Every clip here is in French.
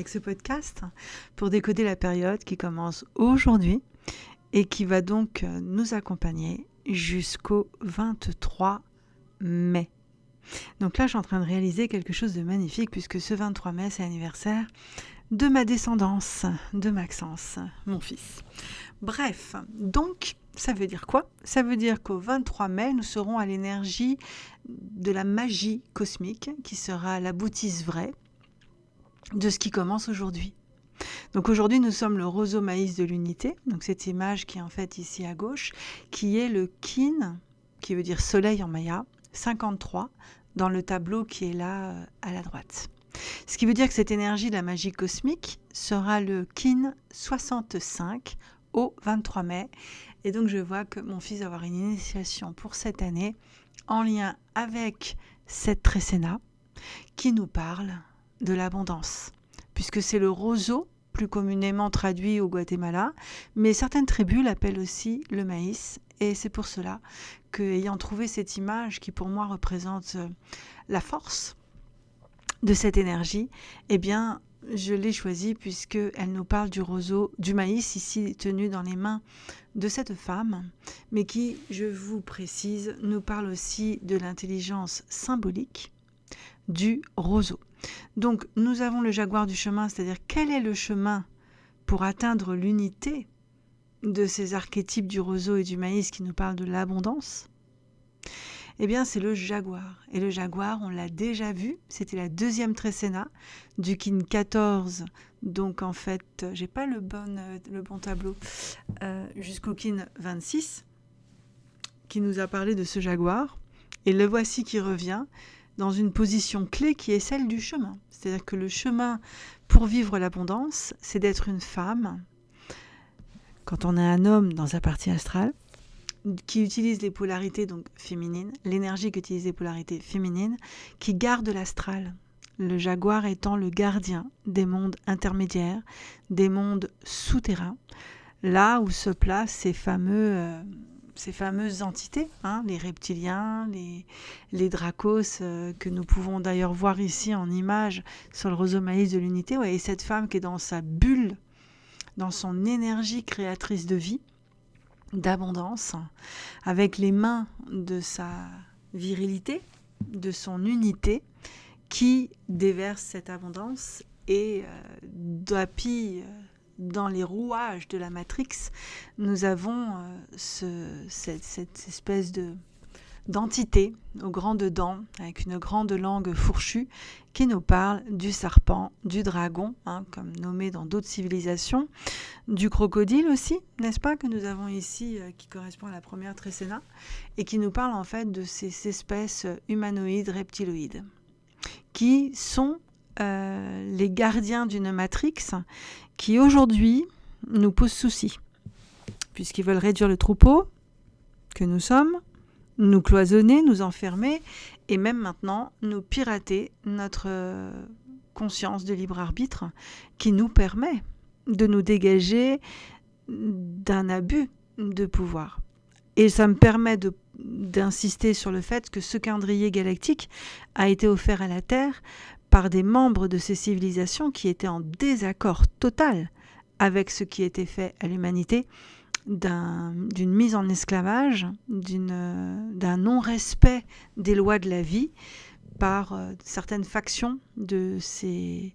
avec ce podcast pour décoder la période qui commence aujourd'hui et qui va donc nous accompagner jusqu'au 23 mai. Donc là, je suis en train de réaliser quelque chose de magnifique puisque ce 23 mai, c'est l'anniversaire de ma descendance, de Maxence, mon fils. Bref, donc ça veut dire quoi? Ça veut dire qu'au 23 mai, nous serons à l'énergie de la magie cosmique, qui sera la boutisse vraie de ce qui commence aujourd'hui. Donc aujourd'hui, nous sommes le roseau maïs de l'unité, donc cette image qui est en fait ici à gauche, qui est le kin, qui veut dire soleil en maya, 53, dans le tableau qui est là euh, à la droite. Ce qui veut dire que cette énergie de la magie cosmique sera le kin 65 au 23 mai. Et donc je vois que mon fils va avoir une initiation pour cette année en lien avec cette trécéna qui nous parle de l'abondance, puisque c'est le roseau plus communément traduit au Guatemala, mais certaines tribus l'appellent aussi le maïs, et c'est pour cela que, ayant trouvé cette image qui pour moi représente euh, la force de cette énergie, eh bien, je l'ai choisie puisqu'elle nous parle du roseau, du maïs ici tenu dans les mains de cette femme, mais qui, je vous précise, nous parle aussi de l'intelligence symbolique du roseau. Donc nous avons le jaguar du chemin, c'est-à-dire quel est le chemin pour atteindre l'unité de ces archétypes du roseau et du maïs qui nous parlent de l'abondance? Eh bien, c'est le jaguar. Et le jaguar, on l'a déjà vu, c'était la deuxième trécéna du kin 14. Donc, en fait, j'ai pas le bon, euh, le bon tableau, euh, jusqu'au kin 26, qui nous a parlé de ce jaguar. Et le voici qui revient dans une position clé qui est celle du chemin. C'est-à-dire que le chemin pour vivre l'abondance, c'est d'être une femme. Quand on est un homme dans sa partie astrale, qui utilise les polarités donc féminines, l'énergie qu'utilise les polarités féminines, qui garde l'astral. Le jaguar étant le gardien des mondes intermédiaires, des mondes souterrains, là où se placent ces fameux euh, ces fameuses entités, hein, les reptiliens, les, les dracos, euh, que nous pouvons d'ailleurs voir ici en image sur le roseau maïs de l'unité. et cette femme qui est dans sa bulle, dans son énergie créatrice de vie, d'abondance, avec les mains de sa virilité, de son unité, qui déverse cette abondance et euh, euh, dans les rouages de la Matrix, nous avons euh, cette, espèce de d'entité aux grandes dents, avec une grande langue fourchue, qui nous parle du serpent, du dragon, hein, comme nommé dans d'autres civilisations, du crocodile aussi, n'est-ce pas, que nous avons ici, euh, qui correspond à la première trécéna, et qui nous parle en fait de ces espèces humanoïdes reptiloïdes, qui sont euh, les gardiens d'une matrix qui aujourd'hui nous posent souci, puisqu'ils veulent réduire le troupeau que nous sommes, nous cloisonner, nous enfermer, et même maintenant nous pirater notre euh, conscience de libre arbitre qui nous permet de nous dégager d'un abus de pouvoir. Et ça me permet d'insister sur le fait que ce calendrier galactique a été offert à la Terre par des membres de ces civilisations qui étaient en désaccord total avec ce qui était fait à l'humanité, d'une mise en esclavage, d'un non-respect des lois de la vie par euh, certaines factions de ces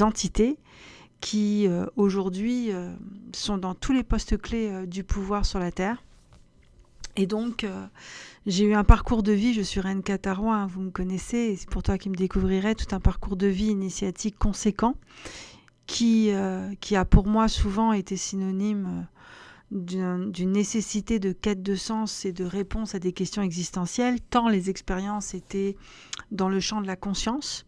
entités qui euh, aujourd'hui euh, sont dans tous les postes clés du pouvoir sur la Terre. Et donc, j'ai eu un parcours de vie, je suis reine Catarois, hein, vous me connaissez, c'est pour toi qui me découvrirais, tout un parcours de vie initiatique conséquent qui, euh, qui a pour moi souvent été synonyme euh, d'une nécessité de quête de sens et de réponse à des questions existentielles, tant les expériences étaient dans le champ de la conscience.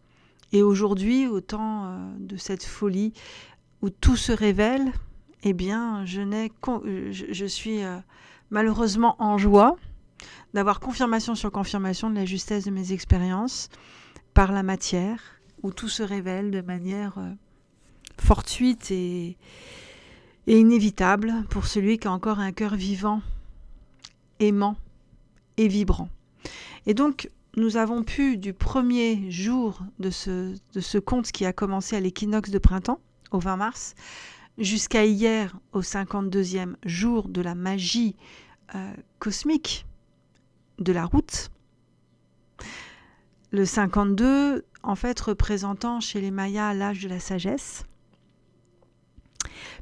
Et aujourd'hui, au temps euh, de cette folie où tout se révèle, eh bien, je, je, je suis malheureusement en joie d'avoir confirmation sur confirmation de la justesse de mes expériences par la matière, où tout se révèle de manière euh, fortuite et, inévitable pour celui qui a encore un cœur vivant, aimant et vibrant. Et donc, nous avons pu, du premier jour de ce, de ce conte qui a commencé à l'équinoxe de printemps, au 20 mars, jusqu'à hier, au 52e jour de la magie euh, cosmique de la route, le 52, en fait, représentant chez les Mayas l'âge de la sagesse,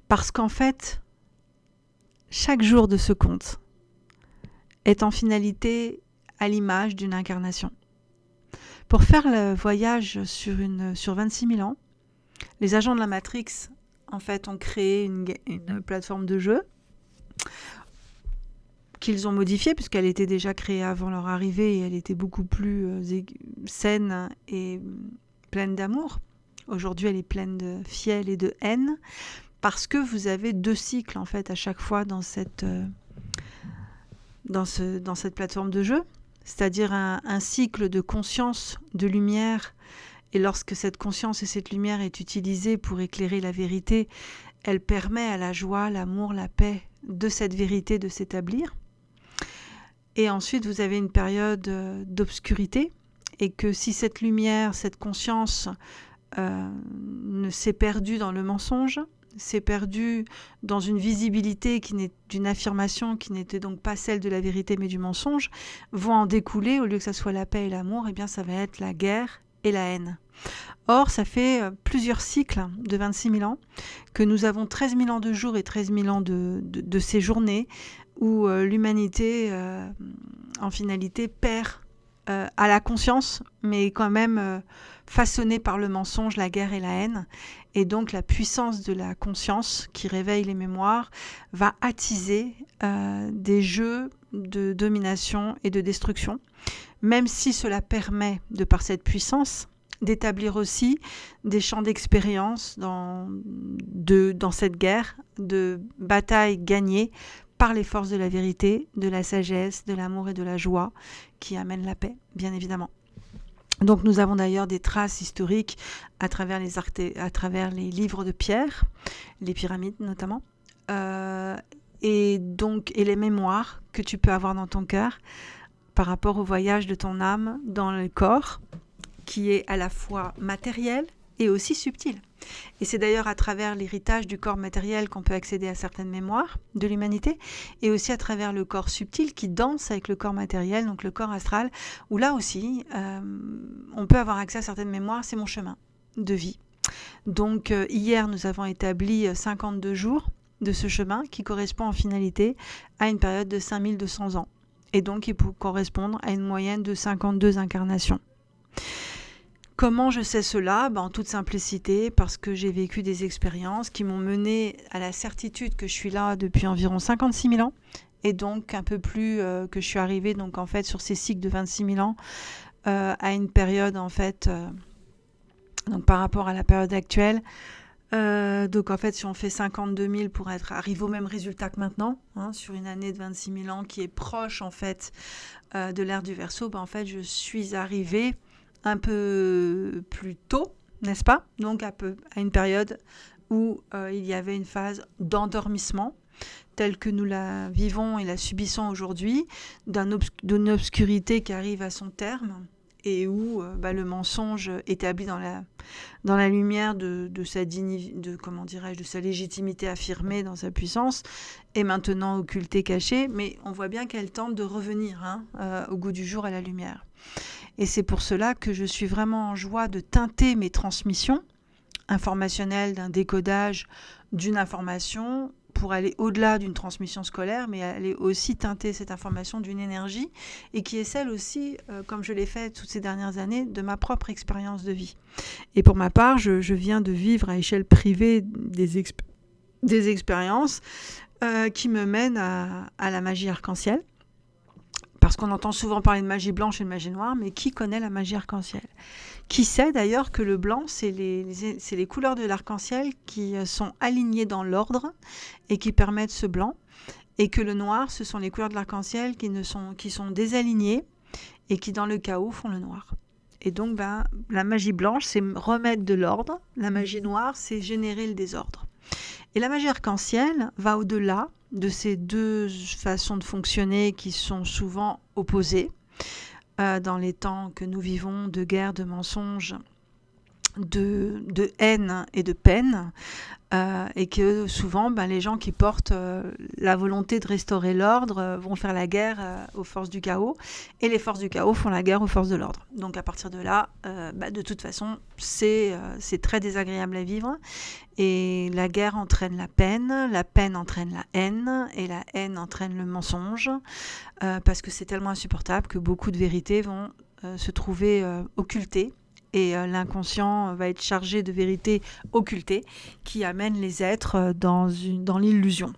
parce qu'en fait, chaque jour de ce conte est en finalité à l'image d'une incarnation. Pour faire le voyage sur, une, sur 26 000 ans, les agents de la Matrix en fait ont créé une, une plateforme de jeu qu'ils ont modifiée puisqu'elle était déjà créée avant leur arrivée et elle était beaucoup plus euh, saine et pleine d'amour. Aujourd'hui, elle est pleine de fiel et de haine parce que vous avez deux cycles en fait à chaque fois dans cette, euh, dans ce, dans cette plateforme de jeu c'est-à-dire un, cycle de conscience, de lumière. Et lorsque cette conscience et cette lumière est utilisée pour éclairer la vérité, elle permet à la joie, l'amour, la paix de cette vérité de s'établir. Et ensuite, vous avez une période euh, d'obscurité, et que si cette lumière, cette conscience euh, ne s'est perdue dans le mensonge, s'est perdu dans une visibilité qui n'est d'une affirmation qui n'était donc pas celle de la vérité mais du mensonge, vont en découler, au lieu que ça soit la paix et l'amour, eh bien ça va être la guerre et la haine. Or, ça fait euh, plusieurs cycles de 26 000 ans que nous avons 13 000 ans de jours et 13 000 ans de, de, où euh, l'humanité, euh, en finalité, perd à la conscience, mais quand même façonnée par le mensonge, la guerre et la haine. Et donc la puissance de la conscience qui réveille les mémoires va attiser euh, des jeux de domination et de destruction, même si cela permet, de par cette puissance, d'établir aussi des champs d'expérience dans, dans cette guerre, de bataille gagnée par les forces de la vérité, de la sagesse, de l'amour et de la joie qui amènent la paix, bien évidemment. Donc nous avons d'ailleurs des traces historiques à travers les, livres de pierre, les pyramides notamment, euh, et donc et les mémoires que tu peux avoir dans ton cœur par rapport au voyage de ton âme dans le corps, qui est à la fois matériel et aussi subtil. Et c'est d'ailleurs à travers l'héritage du corps matériel qu'on peut accéder à certaines mémoires de l'humanité, et aussi à travers le corps subtil qui danse avec le corps matériel, donc le corps astral, où là aussi, euh, on peut avoir accès à certaines mémoires, c'est mon chemin de vie. Donc euh, hier, nous avons établi 52 euh, jours de ce chemin qui correspond en finalité à une période de 5200 ans, et donc il peut correspondre à une moyenne de 52 incarnations. Comment je sais cela? Ben, En toute simplicité, parce que j'ai vécu des expériences qui m'ont mené à la certitude que je suis là depuis environ 56 000 ans, et donc un peu plus euh, que je suis arrivée donc en fait sur ces cycles de 26 000 ans euh, à une période en fait euh, donc par rapport à la période actuelle. donc en fait, si on fait 52 000 pour être arrivé au même résultat que maintenant, hein, sur une année de 26 000 ans qui est proche en fait de l'ère du Verseau, ben, en fait, je suis arrivée un peu plus tôt, n'est-ce pas? Donc à, peu, à une période où euh, il y avait une phase d'endormissement telle que nous la vivons et la subissons aujourd'hui, d'une obscurité qui arrive à son terme et où euh, bah, le mensonge établi dans la, lumière de, sa de comment de sa légitimité affirmée dans sa puissance est maintenant occulté, caché, mais on voit bien qu'elle tente de revenir hein, euh, au goût du jour à la lumière. Et c'est pour cela que je suis vraiment en joie de teinter mes transmissions informationnelles d'un décodage d'une information pour aller au-delà d'une transmission scolaire, mais aller aussi teinter cette information d'une énergie et qui est celle aussi, euh, comme je l'ai fait toutes ces dernières années, de ma propre expérience de vie. Et pour ma part, je, viens de vivre à échelle privée des, des expériences euh, qui me mènent à la magie arc-en-ciel parce qu'on entend souvent parler de magie blanche et de magie noire, mais qui connaît la magie arc-en-ciel? Qui sait d'ailleurs que le blanc, c'est les, couleurs de l'arc-en-ciel qui euh, sont alignées dans l'ordre et qui permettent ce blanc, et que le noir, ce sont les couleurs de l'arc-en-ciel qui, sont, sont désalignées et qui, dans le chaos, font le noir. Et donc, ben, la magie blanche, c'est remettre de l'ordre. La magie noire, c'est générer le désordre. Et la magie arc-en-ciel va au-delà de ces deux façons de fonctionner qui sont souvent opposées. dans les temps que nous vivons de guerre, de mensonges, de, de, haine et de peine, euh, et que souvent ben, les gens qui portent euh, la volonté de restaurer l'ordre euh, vont faire la guerre aux forces du chaos, et les forces du chaos font la guerre aux forces de l'ordre. Donc à partir de là, ben, de toute façon, c'est très désagréable à vivre, et la guerre entraîne la peine, la peine entraîne la haine, et la haine entraîne le mensonge, parce que c'est tellement insupportable que beaucoup de vérités vont se trouver occultées et euh, l'inconscient va être chargé de vérités occultées qui amènent les êtres euh, dans, dans l'illusion.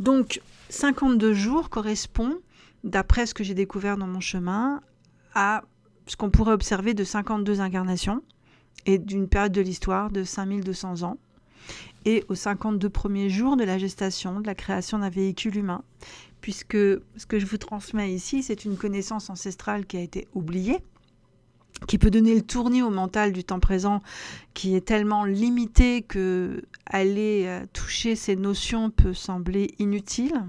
Donc 52 jours correspond, d'après ce que j'ai découvert dans mon chemin, à ce qu'on pourrait observer de 52 incarnations et d'une période de l'histoire de 5200 ans et aux 52 premiers jours de la gestation, de la création d'un véhicule humain, puisque ce que je vous transmets ici, c'est une connaissance ancestrale qui a été oubliée, qui peut donner le tournis au mental du temps présent, qui est tellement limité que aller euh, toucher ces notions peut sembler inutile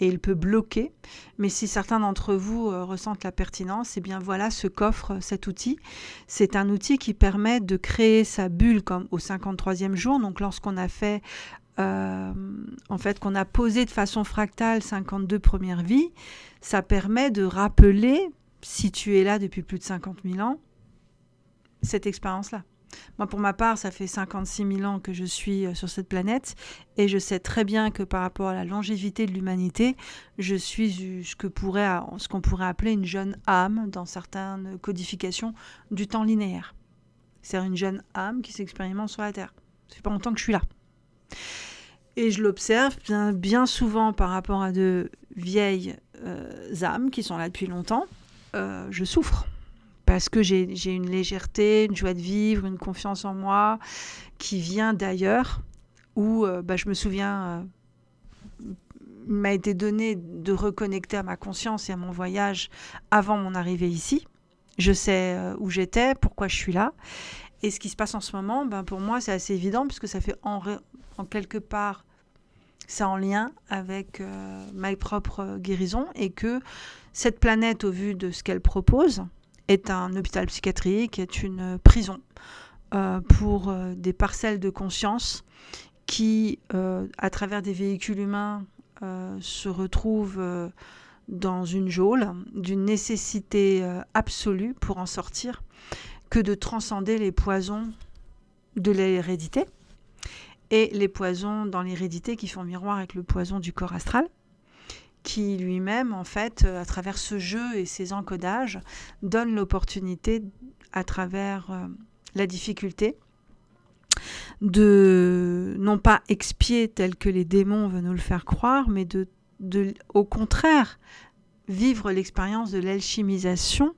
et il peut bloquer. Mais si certains d'entre vous euh, ressentent la pertinence, eh bien voilà ce qu'offre cet outil. C'est un outil qui permet de créer sa bulle comme au 53e jour. Donc lorsqu'on a fait euh, en fait, qu'on a posé de façon fractale 52 premières vies, ça permet de rappeler si tu es là depuis plus de 50 000 ans, cette expérience-là. Moi, pour ma part, ça fait 56 000 ans que je suis euh, sur cette planète et je sais très bien que par rapport à la longévité de l'humanité, je suis ce que pourrait, qu'on pourrait appeler une jeune âme dans certaines codifications du temps linéaire. C'est une jeune âme qui s'expérimente sur la Terre. Ça fait pas longtemps que je suis là. Et je l'observe bien, bien, souvent par rapport à de vieilles euh, âmes qui sont là depuis longtemps euh, je souffre parce que j'ai une légèreté, une joie de vivre, une confiance en moi qui vient d'ailleurs, où euh, bah, je me souviens, euh, il m'a été donné de reconnecter à ma conscience et à mon voyage avant mon arrivée ici. Je sais où j'étais, pourquoi je suis là. Et ce qui se passe en ce moment, ben, pour moi, c'est assez évident puisque ça fait en, en quelque part c'est en lien avec euh, ma propre guérison et que cette planète, au vu de ce qu'elle propose, est un hôpital psychiatrique, est une prison euh, pour euh, des parcelles de conscience qui, à travers des véhicules humains, se retrouvent dans une geôle d'une nécessité absolue pour en sortir que de transcender les poisons de l'hérédité et les poisons dans l'hérédité qui font miroir avec le poison du corps astral, qui lui-même, en fait, euh, à travers ce jeu et ses encodages, donne l'opportunité, à travers euh, la difficulté, de non pas expier tel que les démons veulent nous le faire croire, mais de, de au contraire vivre l'expérience de l'alchimisation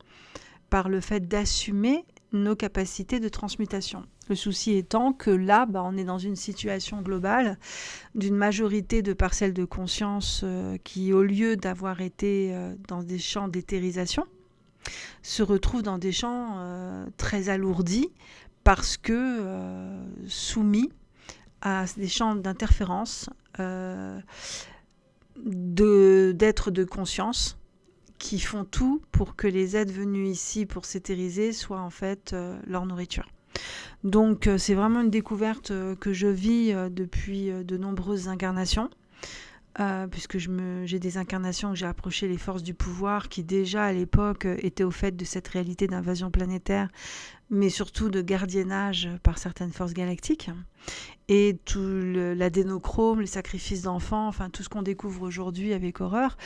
par le fait d'assumer nos capacités de transmutation. Le souci étant que là, bah, on est dans une situation globale d'une majorité de parcelles de conscience euh, qui, au lieu d'avoir été euh, dans des champs d'éthérisation, se retrouvent dans des champs euh, très alourdis parce que soumis à des champs d'interférence d'êtres de conscience qui font tout pour que les êtres venus ici pour s'éthériser soient en fait euh, leur nourriture. Donc euh, c'est vraiment une découverte euh, que je vis depuis de nombreuses incarnations. puisque j'ai des incarnations où j'ai approché les forces du pouvoir qui déjà à l'époque étaient au fait de cette réalité d'invasion planétaire, mais surtout de gardiennage par certaines forces galactiques et tout l'adénochrome, les sacrifices d'enfants, enfin tout ce qu'on découvre aujourd'hui avec horreur,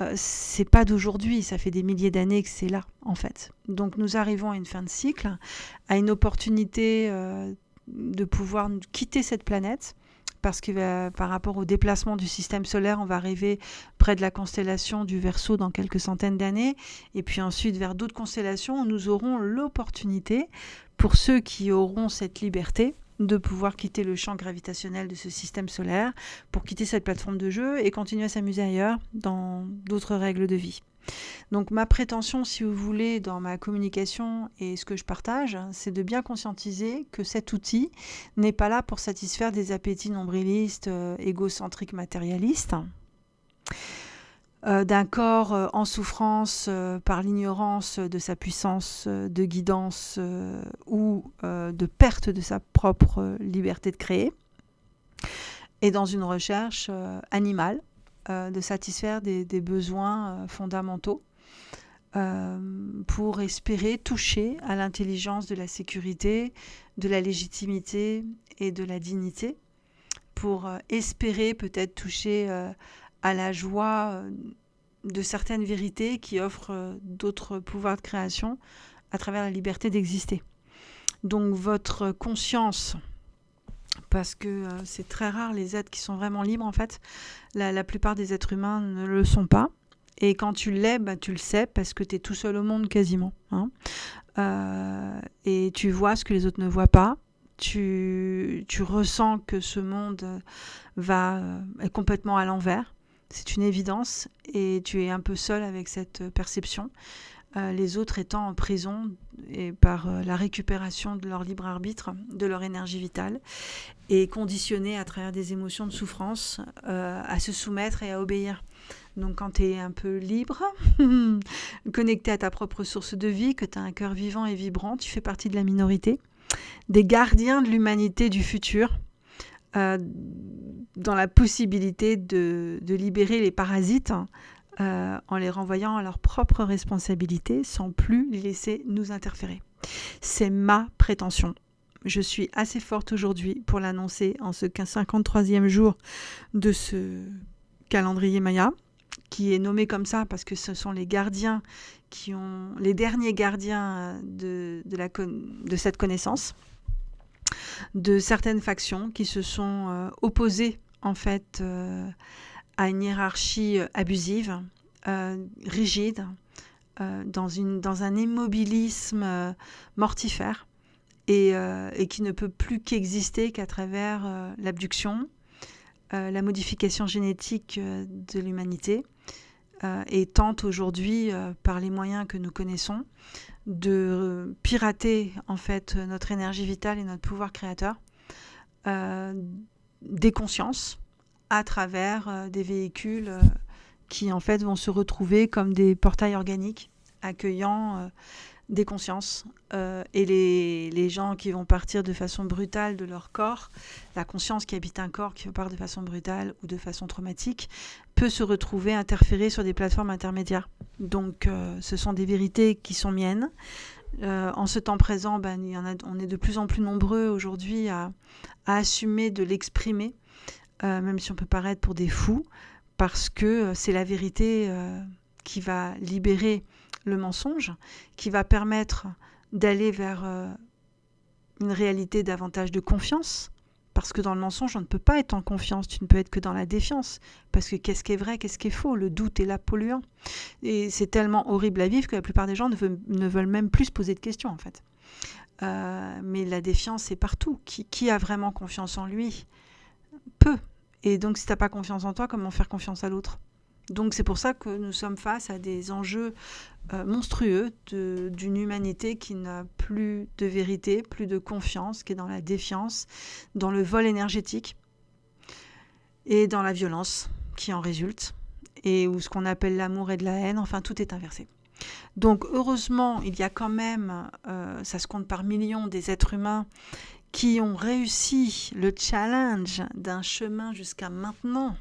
euh, c'est pas d'aujourd'hui, ça fait des milliers d'années que c'est là en fait. Donc nous arrivons à une fin de cycle, à une opportunité euh, de pouvoir quitter cette planète parce que par rapport au déplacement du système solaire, on va arriver près de la constellation du Verseau dans quelques centaines d'années, et puis ensuite vers d'autres constellations nous aurons l'opportunité, pour ceux qui auront cette liberté, de pouvoir quitter le champ gravitationnel de ce système solaire pour quitter cette plateforme de jeu et continuer à s'amuser ailleurs dans d'autres règles de vie. Donc ma prétention, si vous voulez, dans ma communication et ce que je partage, c'est de bien conscientiser que cet outil n'est pas là pour satisfaire des appétits nombrilistes, euh, égocentriques, matérialistes. euh, d'un corps euh, en souffrance par l'ignorance de sa puissance de guidance ou de perte de sa propre liberté de créer, et dans une recherche animale de satisfaire des, besoins fondamentaux pour espérer toucher à l'intelligence de la sécurité, de la légitimité et de la dignité, pour espérer peut-être toucher à la joie euh, de certaines vérités qui offrent euh, d'autres pouvoirs de création à travers la liberté d'exister. Donc votre conscience, parce que euh, c'est très rare les êtres qui sont vraiment libres en fait, la, plupart des êtres humains ne le sont pas. Et quand tu l'es, bah, tu le sais parce que tu es tout seul au monde quasiment. Hein. et tu vois ce que les autres ne voient pas. Tu, tu ressens que ce monde va, est complètement à l'envers c'est une évidence et tu es un peu seul avec cette perception. Euh, les autres étant en prison et par euh, la récupération de leur libre arbitre, de leur énergie vitale, et conditionnés à travers des émotions de souffrance euh, à se soumettre et à obéir. Donc quand tu es un peu libre, connecté à ta propre source de vie, que tu as un cœur vivant et vibrant, tu fais partie de la minorité, des gardiens de l'humanité du futur, dans la possibilité de, libérer les parasites euh, en les renvoyant à leur propre responsabilité sans plus les laisser nous interférer. C'est ma prétention. Je suis assez forte aujourd'hui pour l'annoncer en ce 53e jour de ce calendrier Maya, qui est nommé comme ça parce que ce sont les gardiens qui ont les derniers gardiens de, cette connaissance de certaines factions qui se sont euh, opposées en fait euh, à une hiérarchie euh, abusive, rigide, dans, une, dans un immobilisme mortifère et, qui ne peut plus qu'exister qu'à travers l'abduction, la modification génétique de l'humanité et tente aujourd'hui, par les moyens que nous connaissons, de pirater en fait notre énergie vitale et notre pouvoir créateur euh, des consciences à travers euh, des véhicules euh, qui en fait vont se retrouver comme des portails organiques accueillant des consciences et les, les, gens qui vont partir de façon brutale de leur corps, la conscience qui habite un corps qui part de façon brutale ou de façon traumatique, peut se retrouver interférée sur des plateformes intermédiaires. Donc euh, ce sont des vérités qui sont miennes. Euh, en ce temps présent, ben, on est de plus en plus nombreux aujourd'hui à, assumer de l'exprimer, euh, même si on peut paraître pour des fous, parce que c'est la vérité qui va libérer le mensonge, qui va permettre d'aller vers une réalité davantage de confiance, parce que dans le mensonge, on ne peut pas être en confiance, tu ne peux être que dans la défiance. Parce que qu'est-ce qui est vrai, qu'est-ce qui est faux? Le doute est là polluant. Et c'est tellement horrible à vivre que la plupart des gens ne veulent, même plus se poser de questions, en fait. Euh, mais la défiance, c'est partout. Qui, a vraiment confiance en lui? Peu. Et donc, si tu n'as pas confiance en toi, comment faire confiance à l'autre? Donc c'est pour ça que nous sommes face à des enjeux euh, monstrueux d'une humanité qui n'a plus de vérité, plus de confiance, qui est dans la défiance, dans le vol énergétique et dans la violence qui en résulte, et où ce qu'on appelle l'amour et de la haine, enfin tout est inversé. Donc heureusement, il y a quand même, euh, ça se compte par millions des êtres humains qui ont réussi le challenge d'un chemin jusqu'à maintenant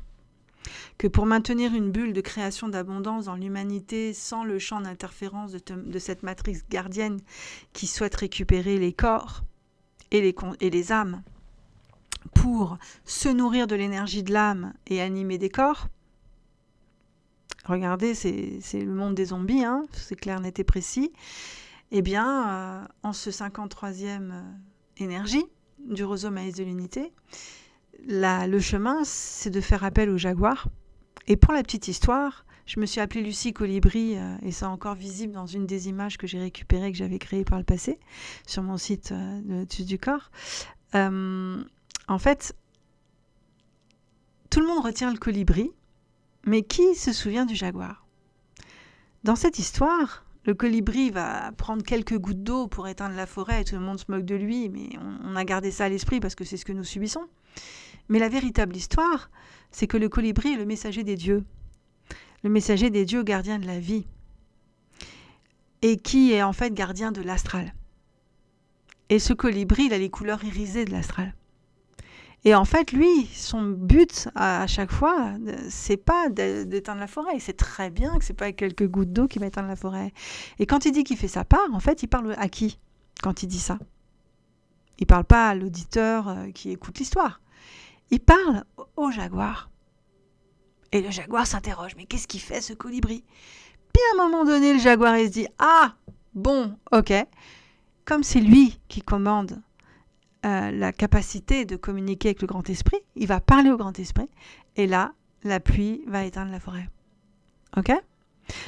que pour maintenir une bulle de création d'abondance dans l'humanité sans le champ d'interférence de, cette matrice gardienne qui souhaite récupérer les corps et les, et les âmes pour se nourrir de l'énergie de l'âme et animer des corps, regardez, c'est le monde des zombies, hein, c'est clair, net et précis, eh bien, euh, en ce 53e euh, énergie du roseau maïs de l'unité, le chemin, c'est de faire appel au jaguar. Et pour la petite histoire, je me suis appelée Lucie Colibri, euh, et c'est encore visible dans une des images que j'ai récupérées, que j'avais créées par le passé, sur mon site euh, de du corps. Euh, en fait, tout le monde retient le colibri, mais qui se souvient du jaguar? Dans cette histoire, le colibri va prendre quelques gouttes d'eau pour éteindre la forêt et tout le monde se moque de lui, mais on a gardé ça à l'esprit parce que c'est ce que nous subissons. Mais la véritable histoire, c'est que le colibri est le messager des dieux. le messager des dieux gardien de la vie, et qui est en fait gardien de l'astral. Et ce colibri, il a les couleurs irisées de l'astral. Et en fait, lui, son but à, chaque fois, c'est pas d'éteindre la forêt. Il sait très bien que c'est pas quelques gouttes d'eau qui va éteindre la forêt. Et quand il dit qu'il fait sa part, en fait, il parle à qui quand il dit ça? Il parle pas à l'auditeur euh, qui écoute l'histoire. Il parle au jaguar. Et le jaguar s'interroge, mais qu'est-ce qu'il fait ce colibri? Puis à un moment donné, le jaguar il se dit, ah, bon, ok, comme c'est lui qui commande euh, la capacité de communiquer avec le grand esprit, il va parler au grand esprit, et là, la pluie va éteindre la forêt. Ok?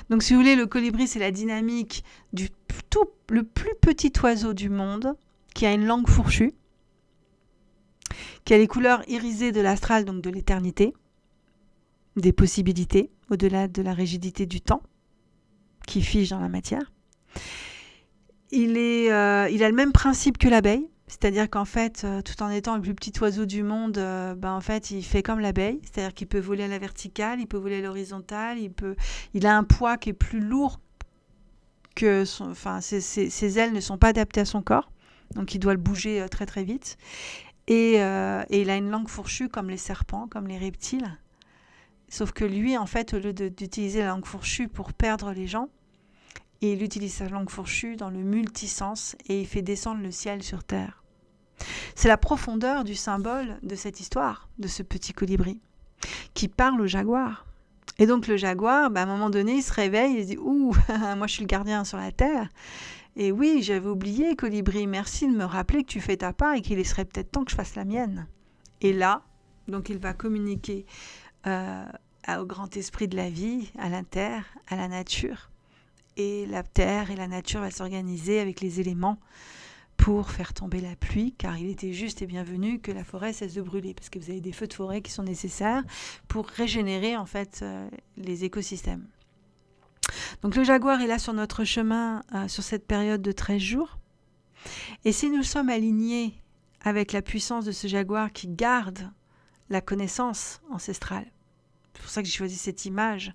Donc si vous voulez, le colibri, c'est la dynamique du tout, le plus petit oiseau du monde, qui a une langue fourchue, qui a les couleurs irisées de l'astral, donc de l'éternité, des possibilités au-delà de la rigidité du temps qui fige dans la matière. Il, est, euh, il a le même principe que l'abeille, c'est-à-dire qu'en fait, euh, tout en étant le plus petit oiseau du monde, euh, ben en fait, il fait comme l'abeille, c'est-à-dire qu'il peut voler à la verticale, il peut voler à l'horizontale, il, peut, il a un poids qui est plus lourd que son, enfin, ses, ailes ne sont pas adaptées à son corps, donc il doit le bouger très très vite. Et, et il a une langue fourchue comme les serpents, comme les reptiles. Sauf que lui, en fait, au lieu d'utiliser la langue fourchue pour perdre les gens, il utilise sa langue fourchue dans le multisens et il fait descendre le ciel sur terre. C'est la profondeur du symbole de cette histoire, de ce petit colibri, qui parle au jaguar. Et donc le jaguar, bah, à un moment donné, il se réveille et il dit Ouh, moi je suis le gardien sur la terre. Et oui, j'avais oublié, colibri, merci de me rappeler que tu fais ta part et qu'il serait peut-être temps que je fasse la mienne. Et là, donc il va communiquer euh, au grand esprit de la vie, à la terre, à la nature. Et la terre et la nature va s'organiser avec les éléments pour faire tomber la pluie, car il était juste et bienvenu que la forêt cesse de brûler, parce que vous avez des feux de forêt qui sont nécessaires pour régénérer en fait euh, les écosystèmes. Donc le jaguar est là sur notre chemin euh, sur cette période de 13 jours. Et si nous sommes alignés avec la puissance de ce jaguar qui garde la connaissance ancestrale. C'est pour ça que j'ai choisi cette image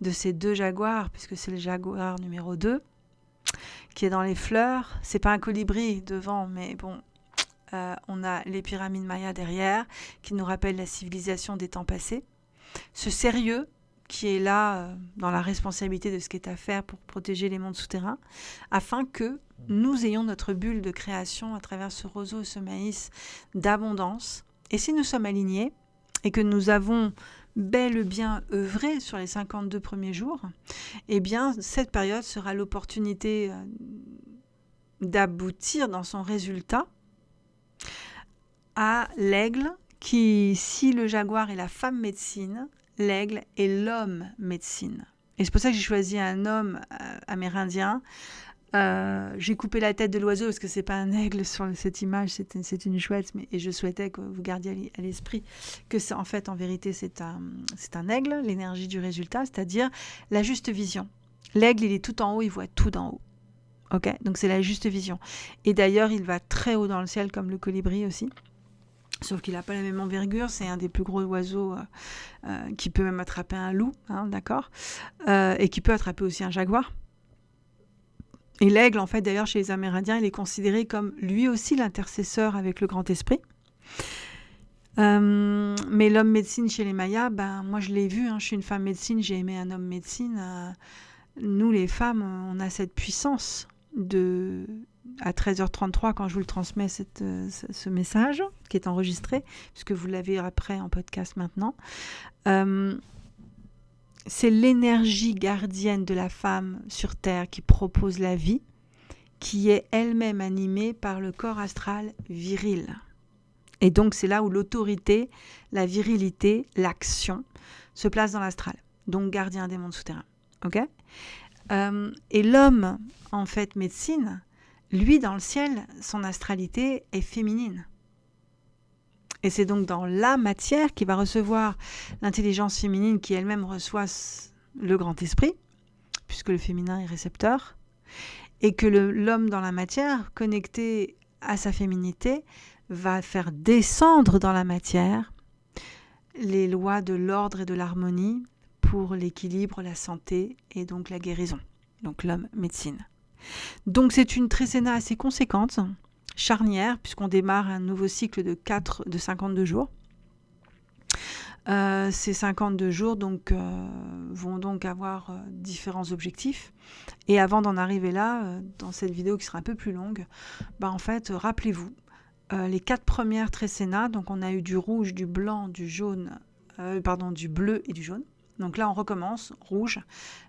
de ces deux jaguars, puisque c'est le jaguar numéro 2 qui est dans les fleurs. C'est pas un colibri devant, mais bon, euh, on a les pyramides mayas derrière qui nous rappellent la civilisation des temps passés. Ce sérieux qui est là euh, dans la responsabilité de ce qui est à faire pour protéger les mondes souterrains, afin que nous ayons notre bulle de création à travers ce roseau, ce maïs d'abondance, et si nous sommes alignés et que nous avons bel bien œuvré sur les 52 premiers jours, eh bien, cette période sera l'opportunité euh, d'aboutir dans son résultat à l'aigle qui, si le jaguar est la femme médecine, l'aigle est l'homme médecine. Et c'est pour ça que j'ai choisi un homme euh, amérindien euh, j'ai coupé la tête de l'oiseau parce que c'est pas un aigle sur cette image, c'est une chouette, mais et je souhaitais que vous gardiez à l'esprit que c'est en fait, en vérité, c'est un, c'est un aigle, l'énergie du résultat, c'est-à-dire la juste vision. L'aigle, il est tout en haut, il voit tout d'en haut. Ok, donc c'est la juste vision. Et d'ailleurs, il va très haut dans le ciel comme le colibri aussi. Sauf qu'il n'a pas la même envergure, c'est un des plus gros oiseaux euh, euh, qui peut même attraper un loup, hein, d'accord? Et qui peut attraper aussi un jaguar. Et l'aigle, en fait, d'ailleurs, chez les Amérindiens, il est considéré comme lui aussi l'intercesseur avec le grand esprit. Euh, mais l'homme médecine chez les Mayas, ben, moi je l'ai vu, hein, je suis une femme médecine, j'ai aimé un homme médecine. Euh, nous, les femmes, on a cette puissance de, à 13h33, quand je vous le transmets, cette, euh, ce message qui est enregistré, puisque vous l'avez après en podcast maintenant c'est l'énergie gardienne de la femme sur Terre qui propose la vie, qui est elle-même animée par le corps astral viril. Et donc c'est là où l'autorité, la virilité, l'action se place dans l'astral, donc gardien des mondes souterrains. Ok? Euh, Et l'homme, en fait, médecine, lui, dans le ciel, son astralité est féminine. Et c'est donc dans la matière qui va recevoir l'intelligence féminine qui elle-même reçoit le grand esprit, puisque le féminin est récepteur, et que l'homme dans la matière, connecté à sa féminité, va faire descendre dans la matière les lois de l'ordre et de l'harmonie pour l'équilibre, la santé et donc la guérison. Donc l'homme médecine. Donc c'est une trécéna assez conséquente, charnière, puisqu'on démarre un nouveau cycle de 4, de 52 jours. Euh, ces 52 jours donc, euh, vont donc avoir euh, différents objectifs. Et avant d'en arriver là, dans cette vidéo qui sera un peu plus longue, bah en fait, rappelez-vous, les quatre premières trécénas, donc on a eu du rouge, du blanc, du jaune, pardon, du bleu et du jaune. Donc là, on recommence, rouge.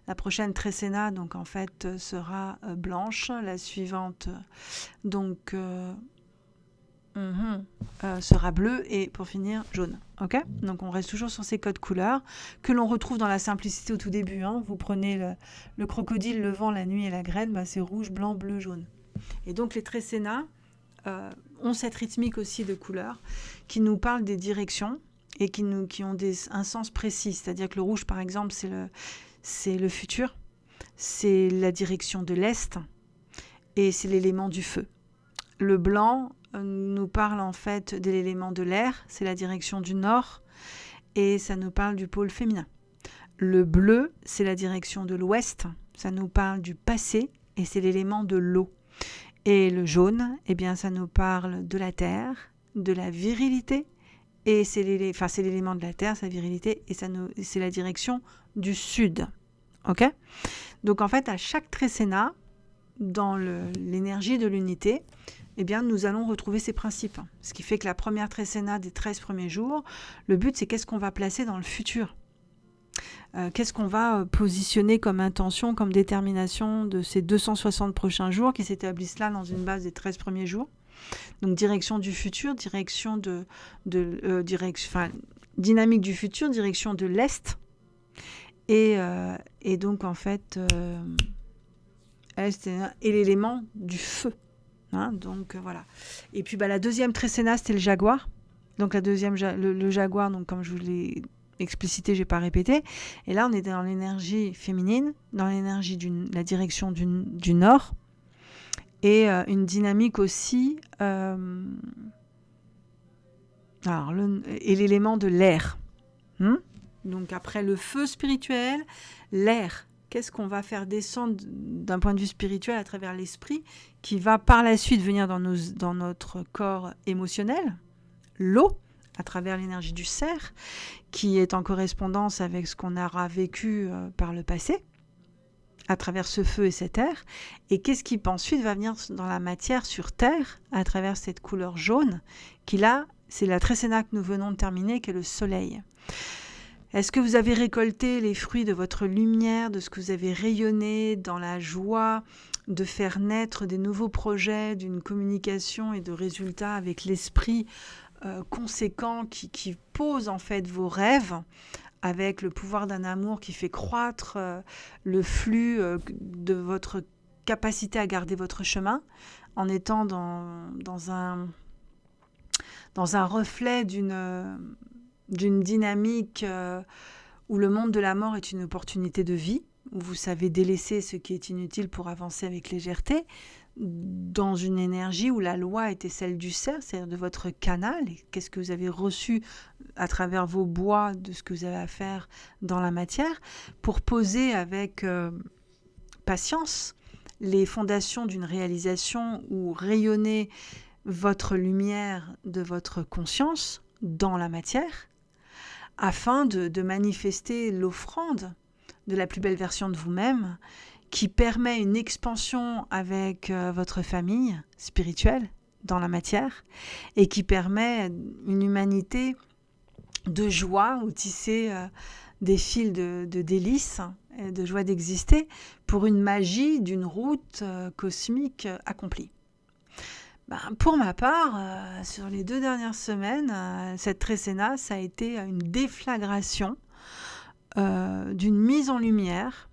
La prochaine trécéna, donc en fait, sera blanche. La suivante, donc Mhm. Euh, sera bleu et pour finir jaune. Ok? Donc on reste toujours sur ces codes couleurs que l'on retrouve dans la simplicité au tout début. Hein. Vous prenez le, crocodile, le vent, la nuit et la graine, bah, c'est rouge, blanc, bleu, jaune. Et donc les trécénas euh, ont cette rythmique aussi de couleurs qui nous parlent des directions et qui, nous, ont un sens précis. C'est-à-dire que le rouge, par exemple, c'est le, c'est le futur, c'est la direction de l'Est et c'est l'élément du feu. Le blanc, nous parle en fait de l'élément de l'air, c'est la direction du nord, et ça nous parle du pôle féminin. Le bleu, c'est la direction de l'ouest, ça nous parle du passé, et c'est l'élément de l'eau. Et le jaune, eh bien, ça nous parle de la terre, de la virilité, et c'est l'élément de la terre, sa virilité, et c'est la direction du sud. Ok? Donc en fait, à chaque trécéna, dans l'énergie de l'unité, eh bien, nous allons retrouver ces principes. Ce qui fait que la première trécéna des 13 premiers jours, le but, c'est qu'est-ce qu'on va placer dans le futur? Euh, Qu'est-ce qu'on va euh, positionner comme intention, comme détermination de ces 260 prochains jours qui s'établissent là dans une base des 13 premiers jours? Donc, direction du futur, direction de, de euh, direction, dynamique du futur, direction de l'Est. Et, et, donc, en fait, Est et l'élément du feu. Hein, donc euh, voilà. Et puis bah, la deuxième trécéna, c'était le jaguar. Donc la deuxième, le, jaguar, donc comme je vous l'ai explicité, j'ai pas répété. Et là, on est dans l'énergie féminine, dans l'énergie de la direction du nord, et euh, une dynamique aussi. Euh, alors, et l'élément de l'air. Hmm? Donc après le feu spirituel, l'air qu'est-ce qu'on va faire descendre d'un point de vue spirituel à travers l'esprit qui va par la suite venir dans, notre corps émotionnel? L'eau, à travers l'énergie du cerf, qui est en correspondance avec ce qu'on aura vécu euh, par le passé, à travers ce feu et cette air. Et qu'est-ce qui ensuite va venir dans la matière sur Terre, à travers cette couleur jaune, qui là, c'est la trécéna que nous venons de terminer, qui est le soleil. Est-ce que vous avez récolté les fruits de votre lumière, de ce que vous avez rayonné dans la joie de faire naître des nouveaux projets, d'une communication et de résultats avec l'esprit euh, conséquent qui, pose en fait vos rêves avec le pouvoir d'un amour qui fait croître euh, le flux euh, de votre capacité à garder votre chemin en étant dans, dans un, dans un reflet d'une d'une dynamique euh, où le monde de la mort est une opportunité de vie, où vous savez délaisser ce qui est inutile pour avancer avec légèreté, dans une énergie où la loi était celle du cerf, c'est-à-dire de votre canal, qu'est-ce que vous avez reçu à travers vos bois, de ce que vous avez à faire dans la matière, pour poser avec euh, patience les fondations d'une réalisation ou rayonner votre lumière de votre conscience dans la matière, afin de, manifester l'offrande de la plus belle version de vous-même qui permet une expansion avec euh, votre famille spirituelle dans la matière et qui permet une humanité de joie ou tisser euh, des fils de, délices et de joie d'exister pour une magie d'une route euh, cosmique accomplie. Ben, pour ma part, sur les deux dernières semaines, cette trécéna, ça a été une déflagration d'une mise en lumière